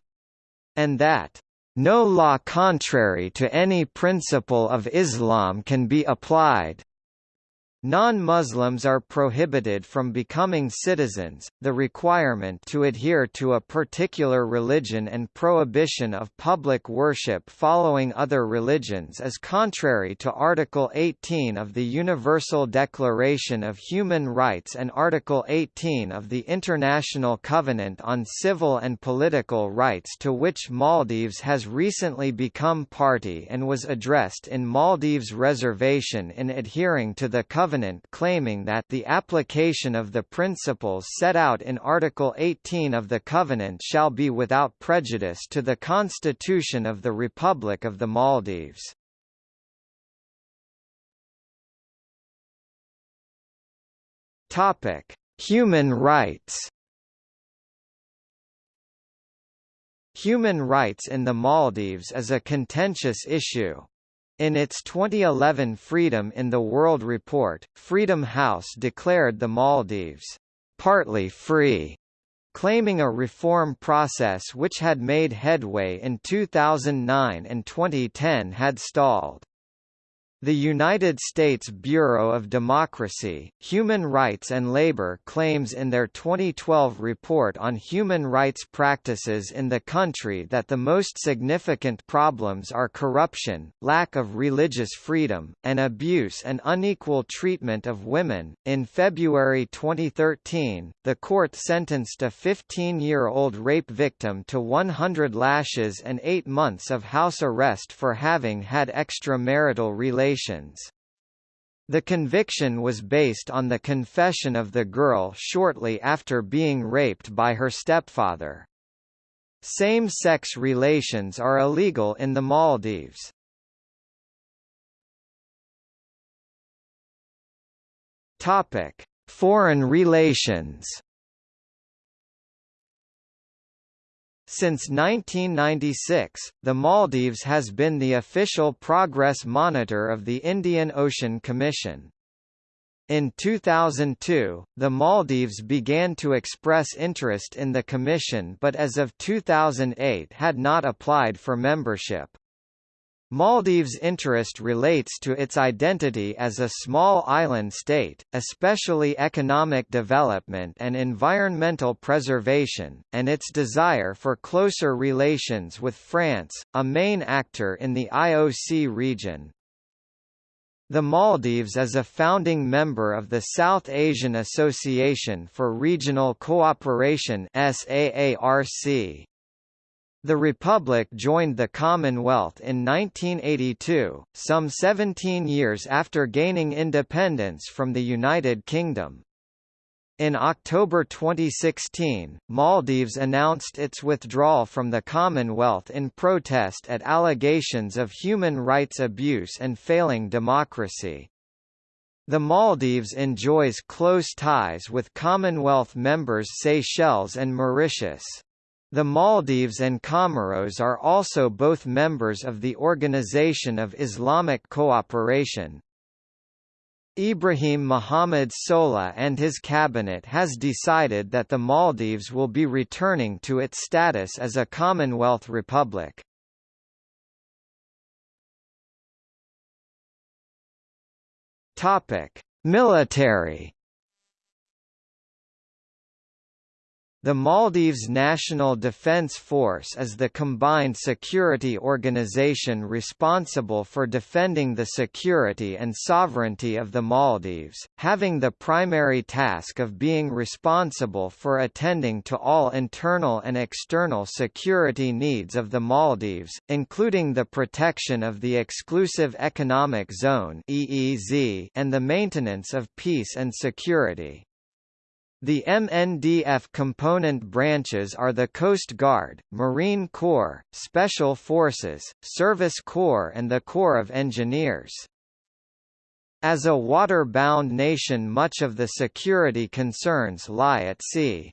and that no law contrary to any principle of Islam can be applied. Non-Muslims are prohibited from becoming citizens, the requirement to adhere to a particular religion and prohibition of public worship following other religions is contrary to Article 18 of the Universal Declaration of Human Rights and Article 18 of the International Covenant on Civil and Political Rights to which Maldives has recently become party and was addressed in Maldives' reservation in adhering to the Covenant Covenant claiming that the application of the principles set out in Article 18 of the Covenant shall be without prejudice to the Constitution of the Republic of the Maldives. Topic: Human rights. Human rights in the Maldives is a contentious issue. In its 2011 Freedom in the World report, Freedom House declared the Maldives partly free claiming a reform process which had made headway in 2009 and 2010 had stalled. The United States Bureau of Democracy, Human Rights and Labor claims in their 2012 report on human rights practices in the country that the most significant problems are corruption, lack of religious freedom, and abuse and unequal treatment of women. In February 2013, the court sentenced a 15 year old rape victim to 100 lashes and 8 months of house arrest for having had extramarital relations relations. The conviction was based on the confession of the girl shortly after being raped by her stepfather. Same-sex relations are illegal in the Maldives. Topic: Foreign relations. Since 1996, the Maldives has been the official progress monitor of the Indian Ocean Commission. In 2002, the Maldives began to express interest in the Commission but as of 2008 had not applied for membership. Maldives' interest relates to its identity as a small island state, especially economic development and environmental preservation, and its desire for closer relations with France, a main actor in the IOC region. The Maldives is a founding member of the South Asian Association for Regional Cooperation SAARC. The Republic joined the Commonwealth in 1982, some 17 years after gaining independence from the United Kingdom. In October 2016, Maldives announced its withdrawal from the Commonwealth in protest at allegations of human rights abuse and failing democracy. The Maldives enjoys close ties with Commonwealth members Seychelles and Mauritius. The Maldives and Comoros are also both members of the Organization of Islamic Cooperation. Ibrahim Mohamed Solih and his cabinet has decided that the Maldives will be returning to its status as a Commonwealth republic. Military The Maldives National Defence Force is the combined security organization responsible for defending the security and sovereignty of the Maldives, having the primary task of being responsible for attending to all internal and external security needs of the Maldives, including the protection of the Exclusive Economic Zone and the maintenance of peace and security. The MNDF component branches are the Coast Guard, Marine Corps, Special Forces, Service Corps and the Corps of Engineers. As a water-bound nation much of the security concerns lie at sea.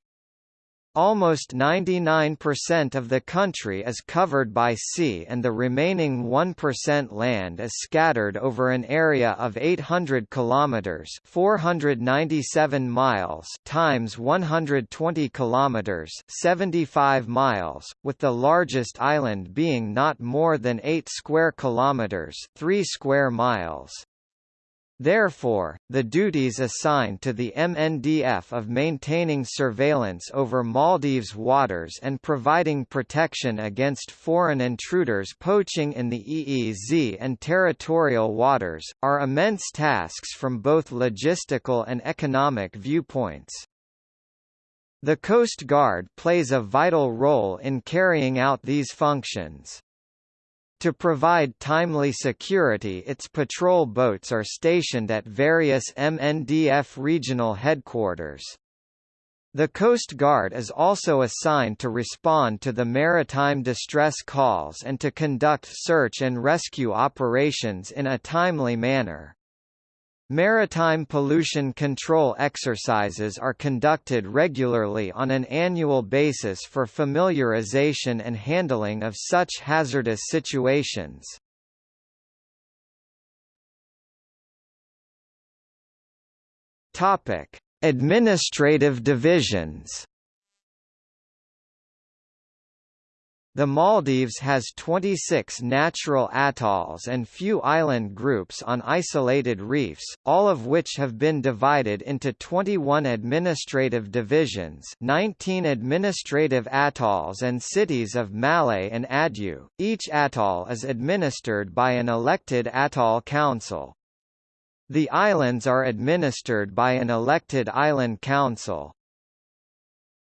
Almost 99% of the country is covered by sea and the remaining 1% land is scattered over an area of 800 kilometers, 497 miles times 120 kilometers, 75 miles, with the largest island being not more than 8 square kilometers, 3 square miles. Therefore, the duties assigned to the MNDF of maintaining surveillance over Maldives waters and providing protection against foreign intruders poaching in the EEZ and territorial waters, are immense tasks from both logistical and economic viewpoints. The Coast Guard plays a vital role in carrying out these functions. To provide timely security its patrol boats are stationed at various MNDF regional headquarters. The Coast Guard is also assigned to respond to the maritime distress calls and to conduct search and rescue operations in a timely manner. Maritime pollution control exercises are conducted regularly on an annual basis for familiarization and handling of such hazardous situations. Administrative divisions The Maldives has 26 natural atolls and few island groups on isolated reefs, all of which have been divided into 21 administrative divisions 19 administrative atolls and cities of Malé and Addu. Each atoll is administered by an elected atoll council. The islands are administered by an elected island council.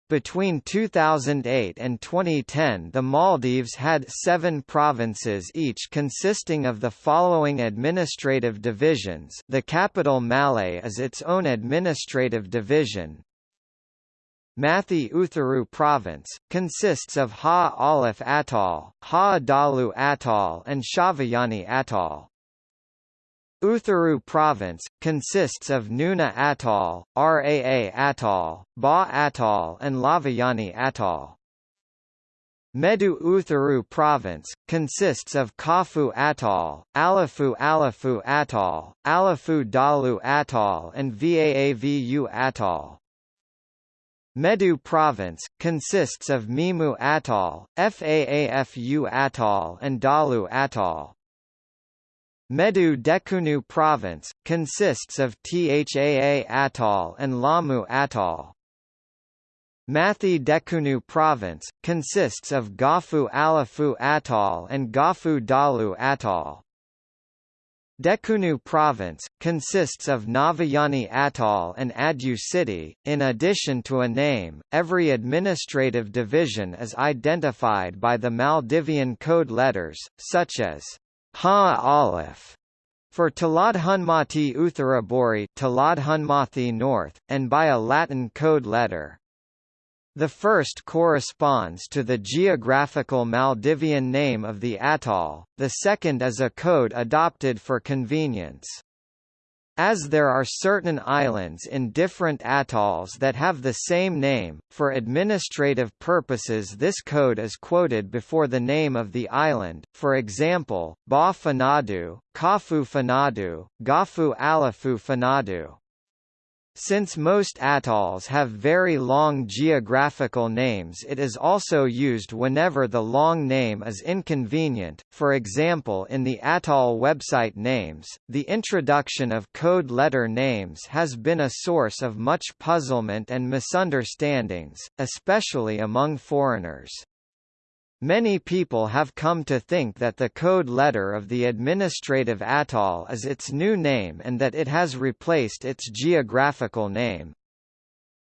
Between 2008 and 2010 the Maldives had seven provinces each consisting of the following administrative divisions the capital Malé is its own administrative division. Mathi Uthuru Province, consists of Ha Alif Atoll, Haa Dhaalu Atoll and Shaviyani Atoll. Uthuru Province, consists of Noonu Atoll, Raa Atoll, Ba Atoll and Lhaviyani Atoll. Medu Uthuru Province, consists of Kaafu Atoll, Alifu Alifu Atoll, Alifu Dhaalu Atoll and Vaavu Atoll. Medu Province, consists of Meemu Atoll, Faafu Atoll and Dhaalu Atoll. Medu Dhekunu Province, consists of Thaa Atoll and Laamu Atoll. Mathi Dhekunu Province, consists of Gaafu Alifu Atoll and Gaafu Dhaalu Atoll. Dhekunu Province, consists of Gnaviyani Atoll and Addu City. In addition to a name, every administrative division is identified by the Maldivian code letters, such as Haa Alif for Thiladhunmathi Uthuruburi Thiladhunmathi North, and by a Latin code letter. The first corresponds to the geographical Maldivian name of the atoll, the second is a code adopted for convenience. As there are certain islands in different atolls that have the same name, for administrative purposes this code is quoted before the name of the island, for example, Ba Funadhoo, Kaafu Funadhoo, Gaafu Alifu Funadhoo. Since most atolls have very long geographical names it is also used whenever the long name is inconvenient, for example in the atoll website names. The introduction of code letter names has been a source of much puzzlement and misunderstandings, especially among foreigners. Many people have come to think that the code letter of the administrative atoll is its new name and that it has replaced its geographical name.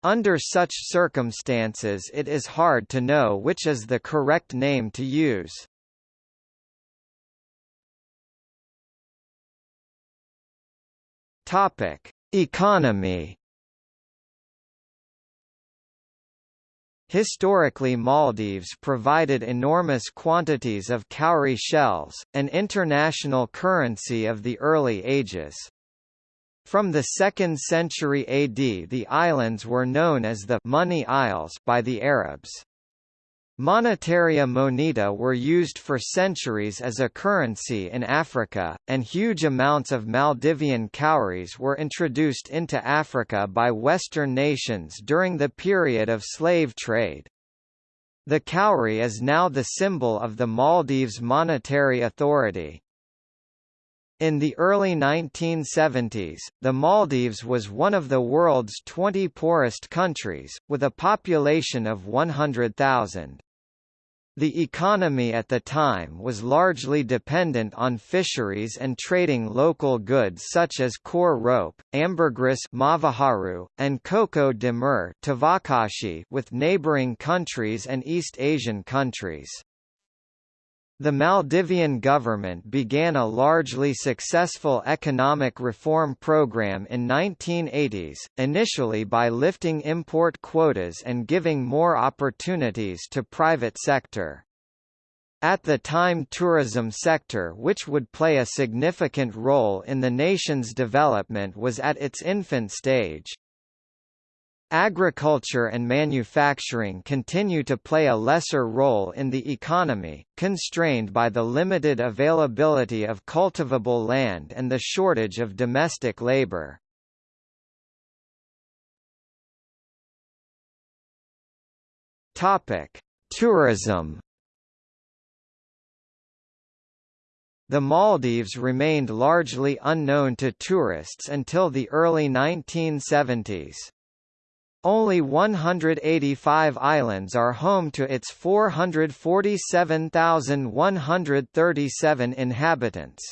Under such circumstances it is hard to know which is the correct name to use. Topic: Economy Historically Maldives provided enormous quantities of cowrie shells, an international currency of the early ages. From the 2nd century AD the islands were known as the Money Isles by the Arabs. Monetaria moneta were used for centuries as a currency in Africa, and huge amounts of Maldivian cowries were introduced into Africa by Western nations during the period of slave trade. The cowrie is now the symbol of the Maldives Monetary Authority. In the early 1970s, the Maldives was one of the world's 20 poorest countries, with a population of 100,000. The economy at the time was largely dependent on fisheries and trading local goods such as coir rope, ambergris mavaharu, and coco de mer with neighboring countries and East Asian countries. The Maldivian government began a largely successful economic reform program in 1980s, initially by lifting import quotas and giving more opportunities to private sector. At the time tourism sector which would play a significant role in the nation's development was at its infant stage. Agriculture and manufacturing continue to play a lesser role in the economy, constrained by the limited availability of cultivable land and the shortage of domestic labor. Tourism The Maldives remained largely unknown to tourists until the early 1970s. Only 185 islands are home to its 447,137 inhabitants.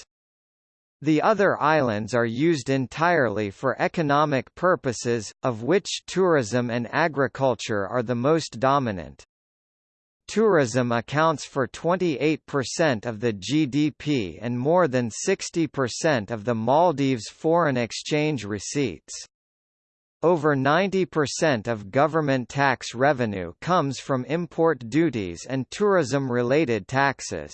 The other islands are used entirely for economic purposes, of which tourism and agriculture are the most dominant. Tourism accounts for 28% of the GDP and more than 60% of the Maldives' foreign exchange receipts. Over 90% of government tax revenue comes from import duties and tourism-related taxes.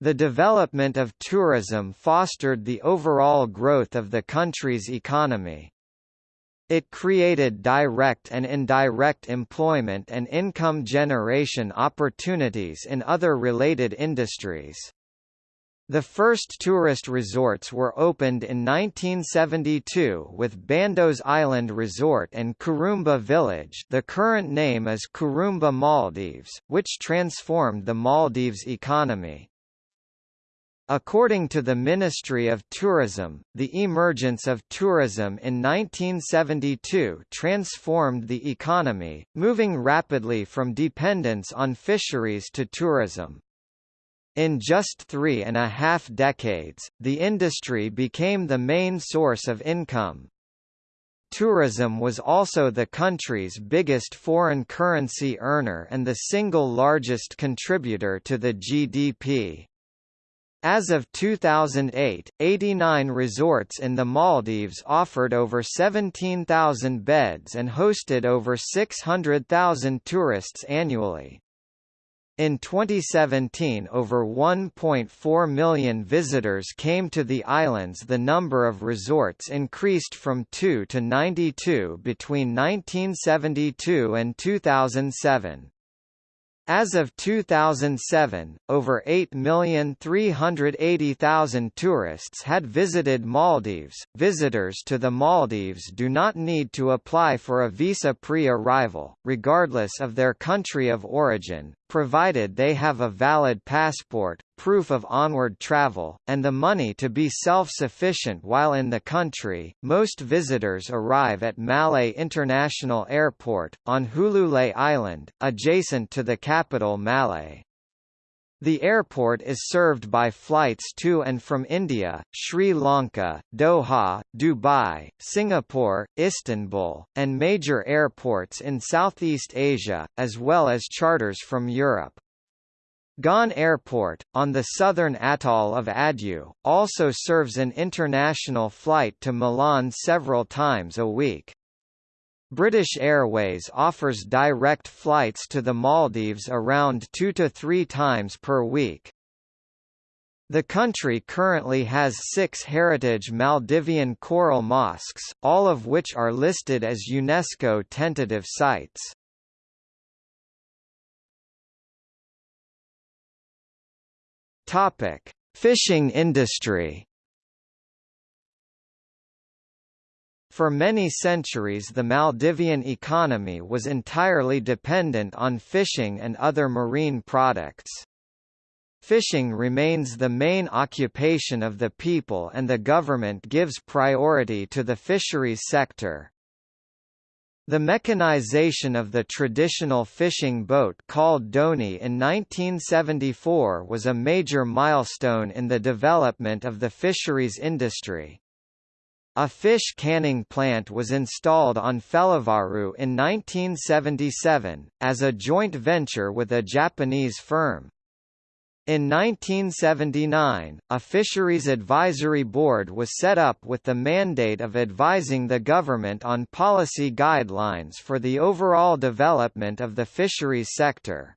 The development of tourism fostered the overall growth of the country's economy. It created direct and indirect employment and income generation opportunities in other related industries. The first tourist resorts were opened in 1972 with Bandos Island Resort and Kurumba Village the current name is Kurumba Maldives, which transformed the Maldives economy. According to the Ministry of Tourism, the emergence of tourism in 1972 transformed the economy, moving rapidly from dependence on fisheries to tourism. In just three and a half decades, the industry became the main source of income. Tourism was also the country's biggest foreign currency earner and the single largest contributor to the GDP. As of 2008, 89 resorts in the Maldives offered over 17,000 beds and hosted over 600,000 tourists annually. In 2017 over 1.4 million visitors came to the islands the number of resorts increased from 2 to 92 between 1972 and 2007. As of 2007, over 8,380,000 tourists had visited Maldives. Visitors to the Maldives do not need to apply for a visa pre-arrival, regardless of their country of origin, provided they have a valid passport, proof of onward travel, and the money to be self-sufficient while in the country. Most visitors arrive at Malé International Airport, on Hulhulé Island, adjacent to the capital Malé. The airport is served by flights to and from India, Sri Lanka, Doha, Dubai, Singapore, Istanbul, and major airports in Southeast Asia, as well as charters from Europe. Gan Airport, on the southern atoll of Addu, also serves an international flight to Milan several times a week. British Airways offers direct flights to the Maldives around two to three times per week. The country currently has six heritage Maldivian coral mosques, all of which are listed as UNESCO tentative sites. Fishing industry For many centuries the Maldivian economy was entirely dependent on fishing and other marine products. Fishing remains the main occupation of the people and the government gives priority to the fisheries sector. The mechanization of the traditional fishing boat called dhoni in 1974 was a major milestone in the development of the fisheries industry. A fish canning plant was installed on Felivaru in 1977, as a joint venture with a Japanese firm. In 1979, a Fisheries Advisory Board was set up with the mandate of advising the government on policy guidelines for the overall development of the fisheries sector.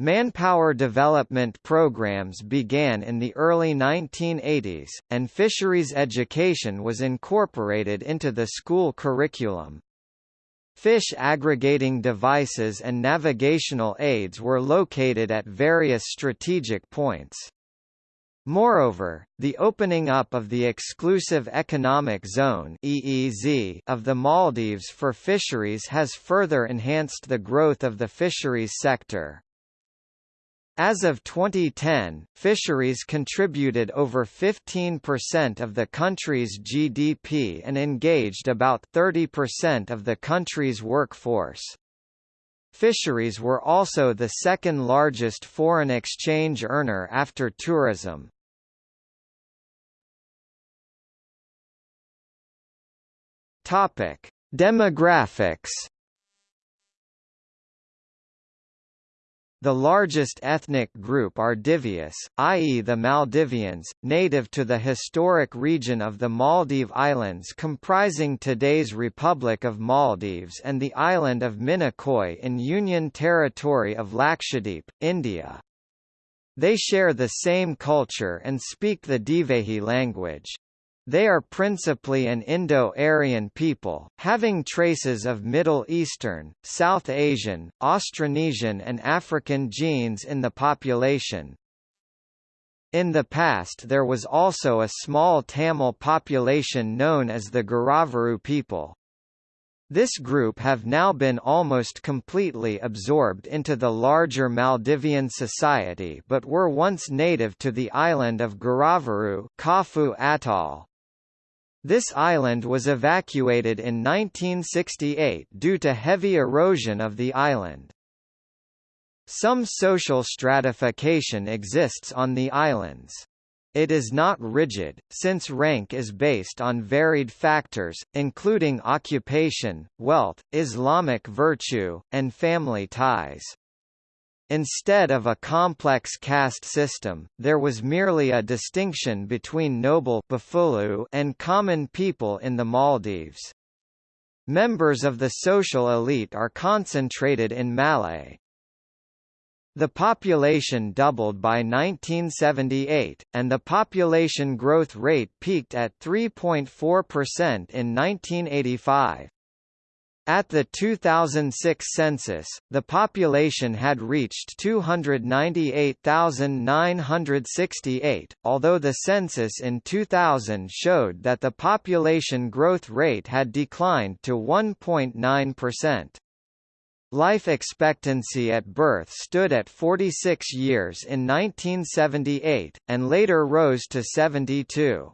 Manpower development programs began in the early 1980s, and fisheries education was incorporated into the school curriculum. Fish aggregating devices and navigational aids were located at various strategic points. Moreover, the opening up of the Exclusive Economic Zone (EEZ) of the Maldives for fisheries has further enhanced the growth of the fisheries sector. As of 2010, fisheries contributed over 15% of the country's GDP and engaged about 30% of the country's workforce. Fisheries were also the second largest foreign exchange earner after tourism. Demographics The largest ethnic group are Divius, i.e. the Maldivians, native to the historic region of the Maldive Islands comprising today's Republic of Maldives and the island of Minicoy in Union Territory of Lakshadweep, India. They share the same culture and speak the Divehi language. They are principally an Indo-Aryan people, having traces of Middle Eastern, South Asian, Austronesian and African genes in the population. In the past there was also a small Tamil population known as the Giraavaru people. This group have now been almost completely absorbed into the larger Maldivian society but were once native to the island of Giraavaru Kaafu Atoll. This island was evacuated in 1968 due to heavy erosion of the island. Some social stratification exists on the islands. It is not rigid, since rank is based on varied factors, including occupation, wealth, Islamic virtue, and family ties. Instead of a complex caste system, there was merely a distinction between noble and common people in the Maldives. Members of the social elite are concentrated in Malé. The population doubled by 1978, and the population growth rate peaked at 3.4% in 1985. At the 2006 census, the population had reached 298,968, although the census in 2000 showed that the population growth rate had declined to 1.9%. Life expectancy at birth stood at 46 years in 1978, and later rose to 72.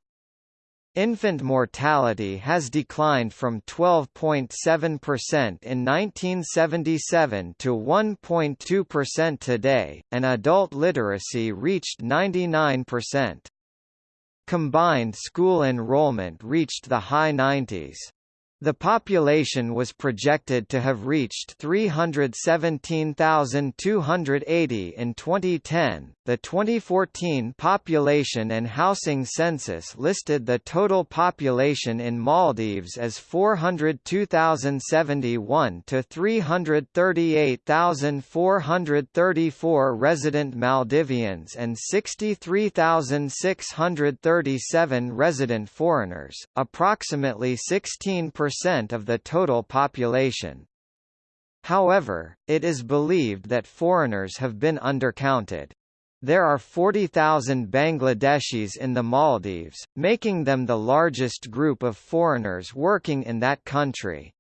Infant mortality has declined from 12.7% in 1977 to 1.2% today, and adult literacy reached 99%. Combined school enrollment reached the high 90s. The population was projected to have reached 317,280 in 2010. The 2014 Population and Housing Census listed the total population in Maldives as 402,071 to 338,434 resident Maldivians and 63,637 resident foreigners, approximately 16% of the total population. However, it is believed that foreigners have been undercounted. There are 40,000 Bangladeshis in the Maldives, making them the largest group of foreigners working in that country.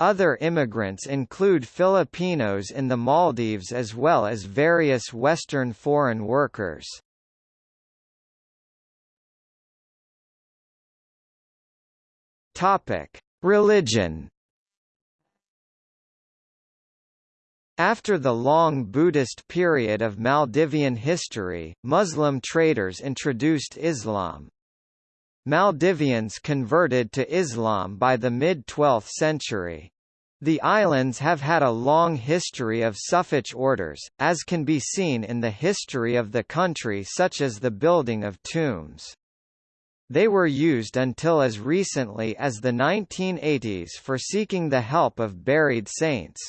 Other immigrants include Filipinos in the Maldives as well as various Western foreign workers. Topic: Religion. After the long Buddhist period of Maldivian history, Muslim traders introduced Islam. Maldivians converted to Islam by the mid-12th century. The islands have had a long history of Sufic orders, as can be seen in the history of the country such as the building of tombs. They were used until as recently as the 1980s for seeking the help of buried saints.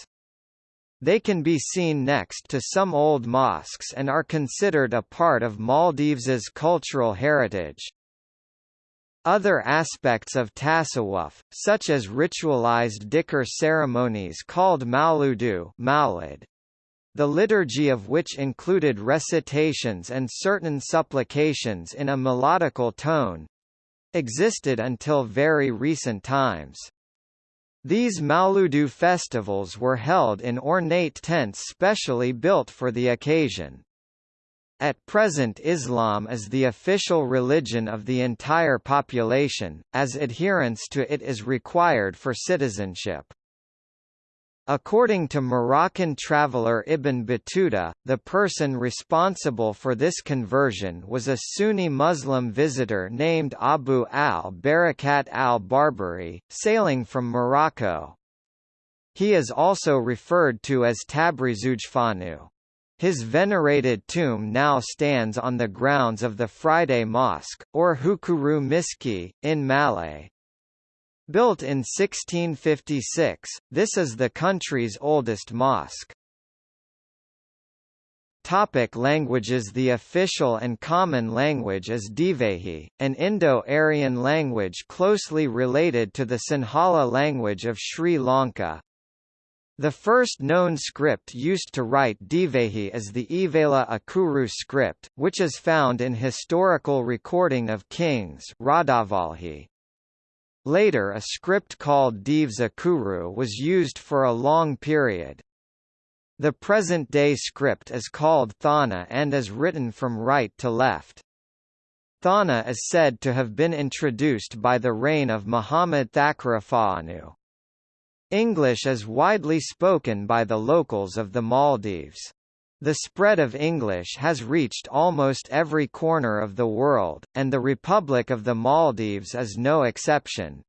They can be seen next to some old mosques and are considered a part of Maldives's cultural heritage. Other aspects of tasawwuf, such as ritualized dhikr ceremonies called mauludu the liturgy of which included recitations and certain supplications in a melodical tone existed until very recent times. These Mauludu festivals were held in ornate tents specially built for the occasion. At present Islam is the official religion of the entire population, as adherence to it is required for citizenship. According to Moroccan traveller Ibn Battuta, the person responsible for this conversion was a Sunni Muslim visitor named Abu al-Barakat al-Barbari, sailing from Morocco. He is also referred to as Tabrizugefaanu. His venerated tomb now stands on the grounds of the Friday Mosque, or Hukuru Miski, in Malé. Built in 1656, this is the country's oldest mosque. Topic languages The official and common language is Divehi, an Indo-Aryan language closely related to the Sinhala language of Sri Lanka. The first known script used to write Divehi is the Eveyla Akuru script, which is found in historical recording of kings Radavalhi. Later a script called Dhives Akuru was used for a long period. The present-day script is called Thaana and is written from right to left. Thaana is said to have been introduced by the reign of Muhammad Thakurufaanu. English is widely spoken by the locals of the Maldives. The spread of English has reached almost every corner of the world, and the Republic of the Maldives is no exception.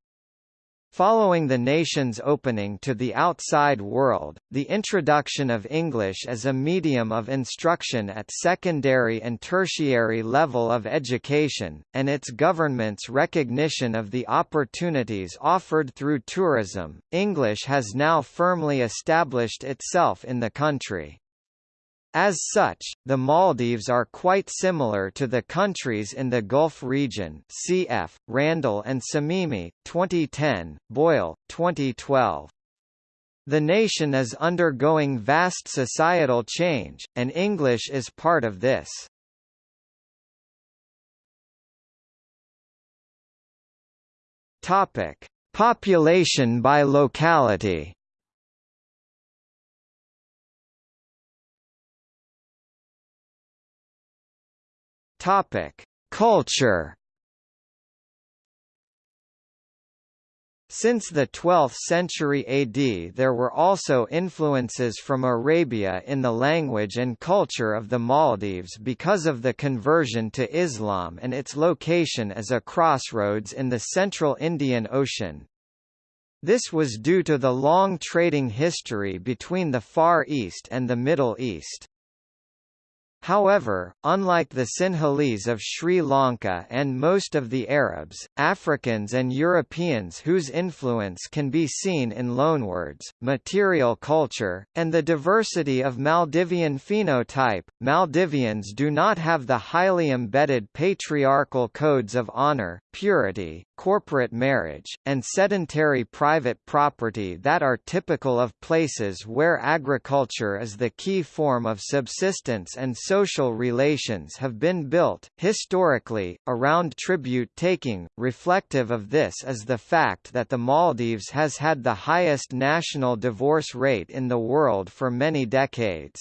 Following the nation's opening to the outside world, the introduction of English as a medium of instruction at secondary and tertiary level of education, and its government's recognition of the opportunities offered through tourism, English has now firmly established itself in the country. As such, the Maldives are quite similar to the countries in the Gulf region cf. Randall and Samimi, 2010, Boyle, 2012. The nation is undergoing vast societal change, and English is part of this. Population by locality. Topic: Culture. Since the 12th century AD there were also influences from Arabia in the language and culture of the Maldives because of the conversion to Islam and its location as a crossroads in the central Indian Ocean. This was due to the long trading history between the Far East and the Middle East. However, unlike the Sinhalese of Sri Lanka and most of the Arabs, Africans and Europeans whose influence can be seen in loanwords, material culture, and the diversity of Maldivian phenotype, Maldivians do not have the highly embedded patriarchal codes of honor, purity, corporate marriage, and sedentary private property that are typical of places where agriculture is the key form of subsistence and social relations have been built, historically, around tribute-taking. Reflective of this is the fact that the Maldives has had the highest national divorce rate in the world for many decades.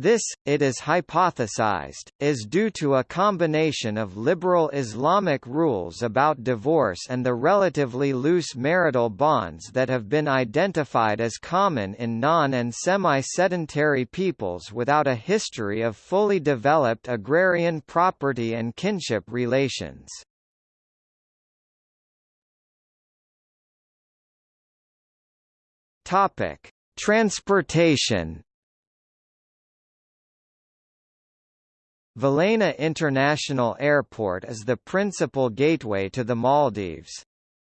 This, it is hypothesized, is due to a combination of liberal Islamic rules about divorce and the relatively loose marital bonds that have been identified as common in non- and semi-sedentary peoples without a history of fully developed agrarian property and kinship relations. Transportation Velana International Airport is the principal gateway to the Maldives.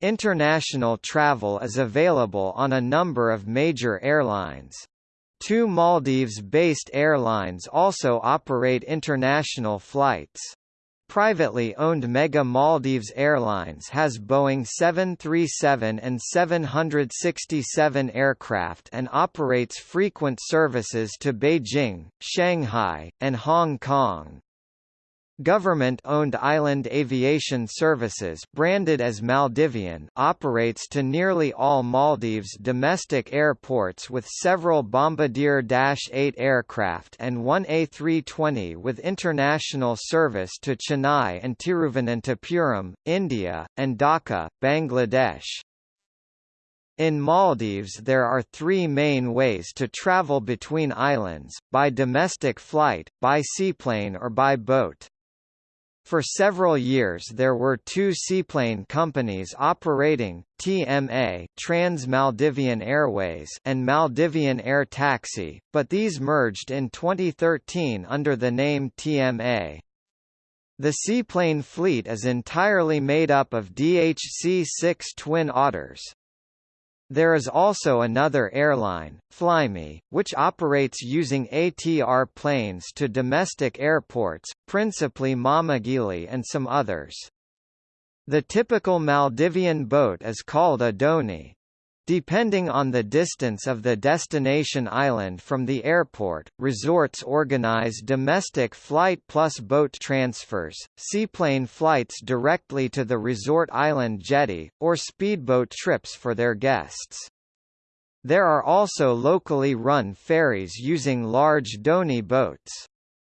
International travel is available on a number of major airlines. Two Maldives-based airlines also operate international flights. Privately owned Mega Maldives Airlines has Boeing 737 and 767 aircraft and operates frequent services to Beijing, Shanghai, and Hong Kong. Government-owned Island Aviation Services branded as Maldivian operates to nearly all Maldives domestic airports with several Bombardier Dash 8 aircraft and one A320 with international service to Chennai and Tiruvananthapuram, India, and Dhaka, Bangladesh. In Maldives there are three main ways to travel between islands, by domestic flight, by seaplane or by boat. For several years there were two seaplane companies operating, TMA Trans-Maldivian Airways and Maldivian Air Taxi, but these merged in 2013 under the name TMA. The seaplane fleet is entirely made up of DHC-6 Twin Otters. There is also another airline, Flyme, which operates using ATR planes to domestic airports, principally Maamigili and some others. The typical Maldivian boat is called a dhoni. Depending on the distance of the destination island from the airport, resorts organize domestic flight plus boat transfers, seaplane flights directly to the resort island jetty, or speedboat trips for their guests. There are also locally run ferries using large dhoni boats.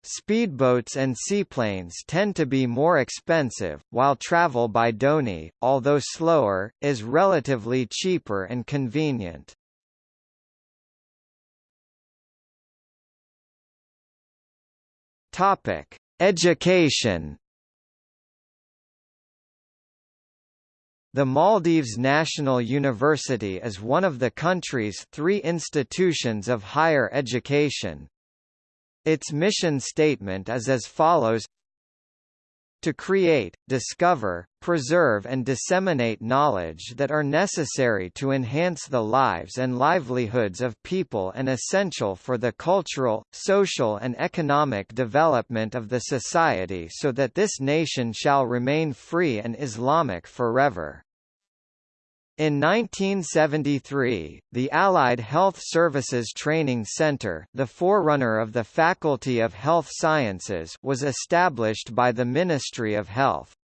Speedboats and seaplanes tend to be more expensive, while travel by dhoni, although slower, is relatively cheaper and convenient. Topic: Education. The Maldives National University is one of the country's three institutions of higher education, its mission statement is as follows to create, discover, preserve and disseminate knowledge that are necessary to enhance the lives and livelihoods of people and essential for the cultural, social and economic development of the society so that this nation shall remain free and Islamic forever. In 1973, the Allied Health Services Training Center the forerunner of the Faculty of Health Sciences was established by the Ministry of Health.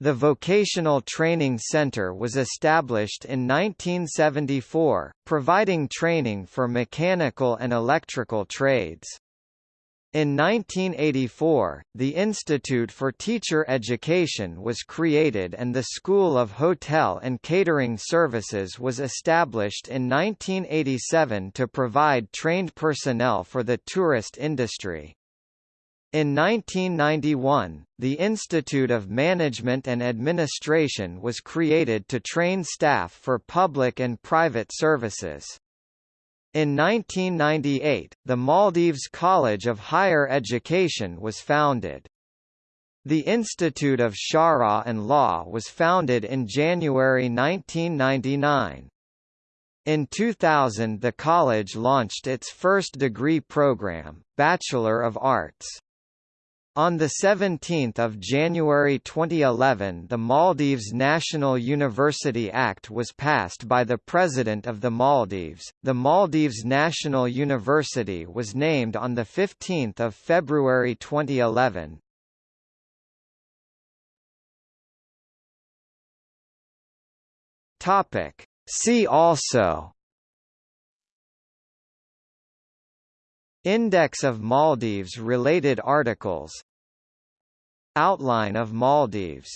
The Vocational Training Center was established in 1974, providing training for mechanical and electrical trades. In 1984, the Institute for Teacher Education was created and the School of Hotel and Catering Services was established in 1987 to provide trained personnel for the tourist industry. In 1991, the Institute of Management and Administration was created to train staff for public and private services. In 1998, the Maldives College of Higher Education was founded. The Institute of Shari'ah and Law was founded in January 1999. In 2000 the college launched its first degree program, Bachelor of Arts. On 17 January 2011 the Maldives National University Act was passed by the President of the Maldives. The Maldives National University was named on 15 February 2011. See also Index of Maldives related articles. Outline of Maldives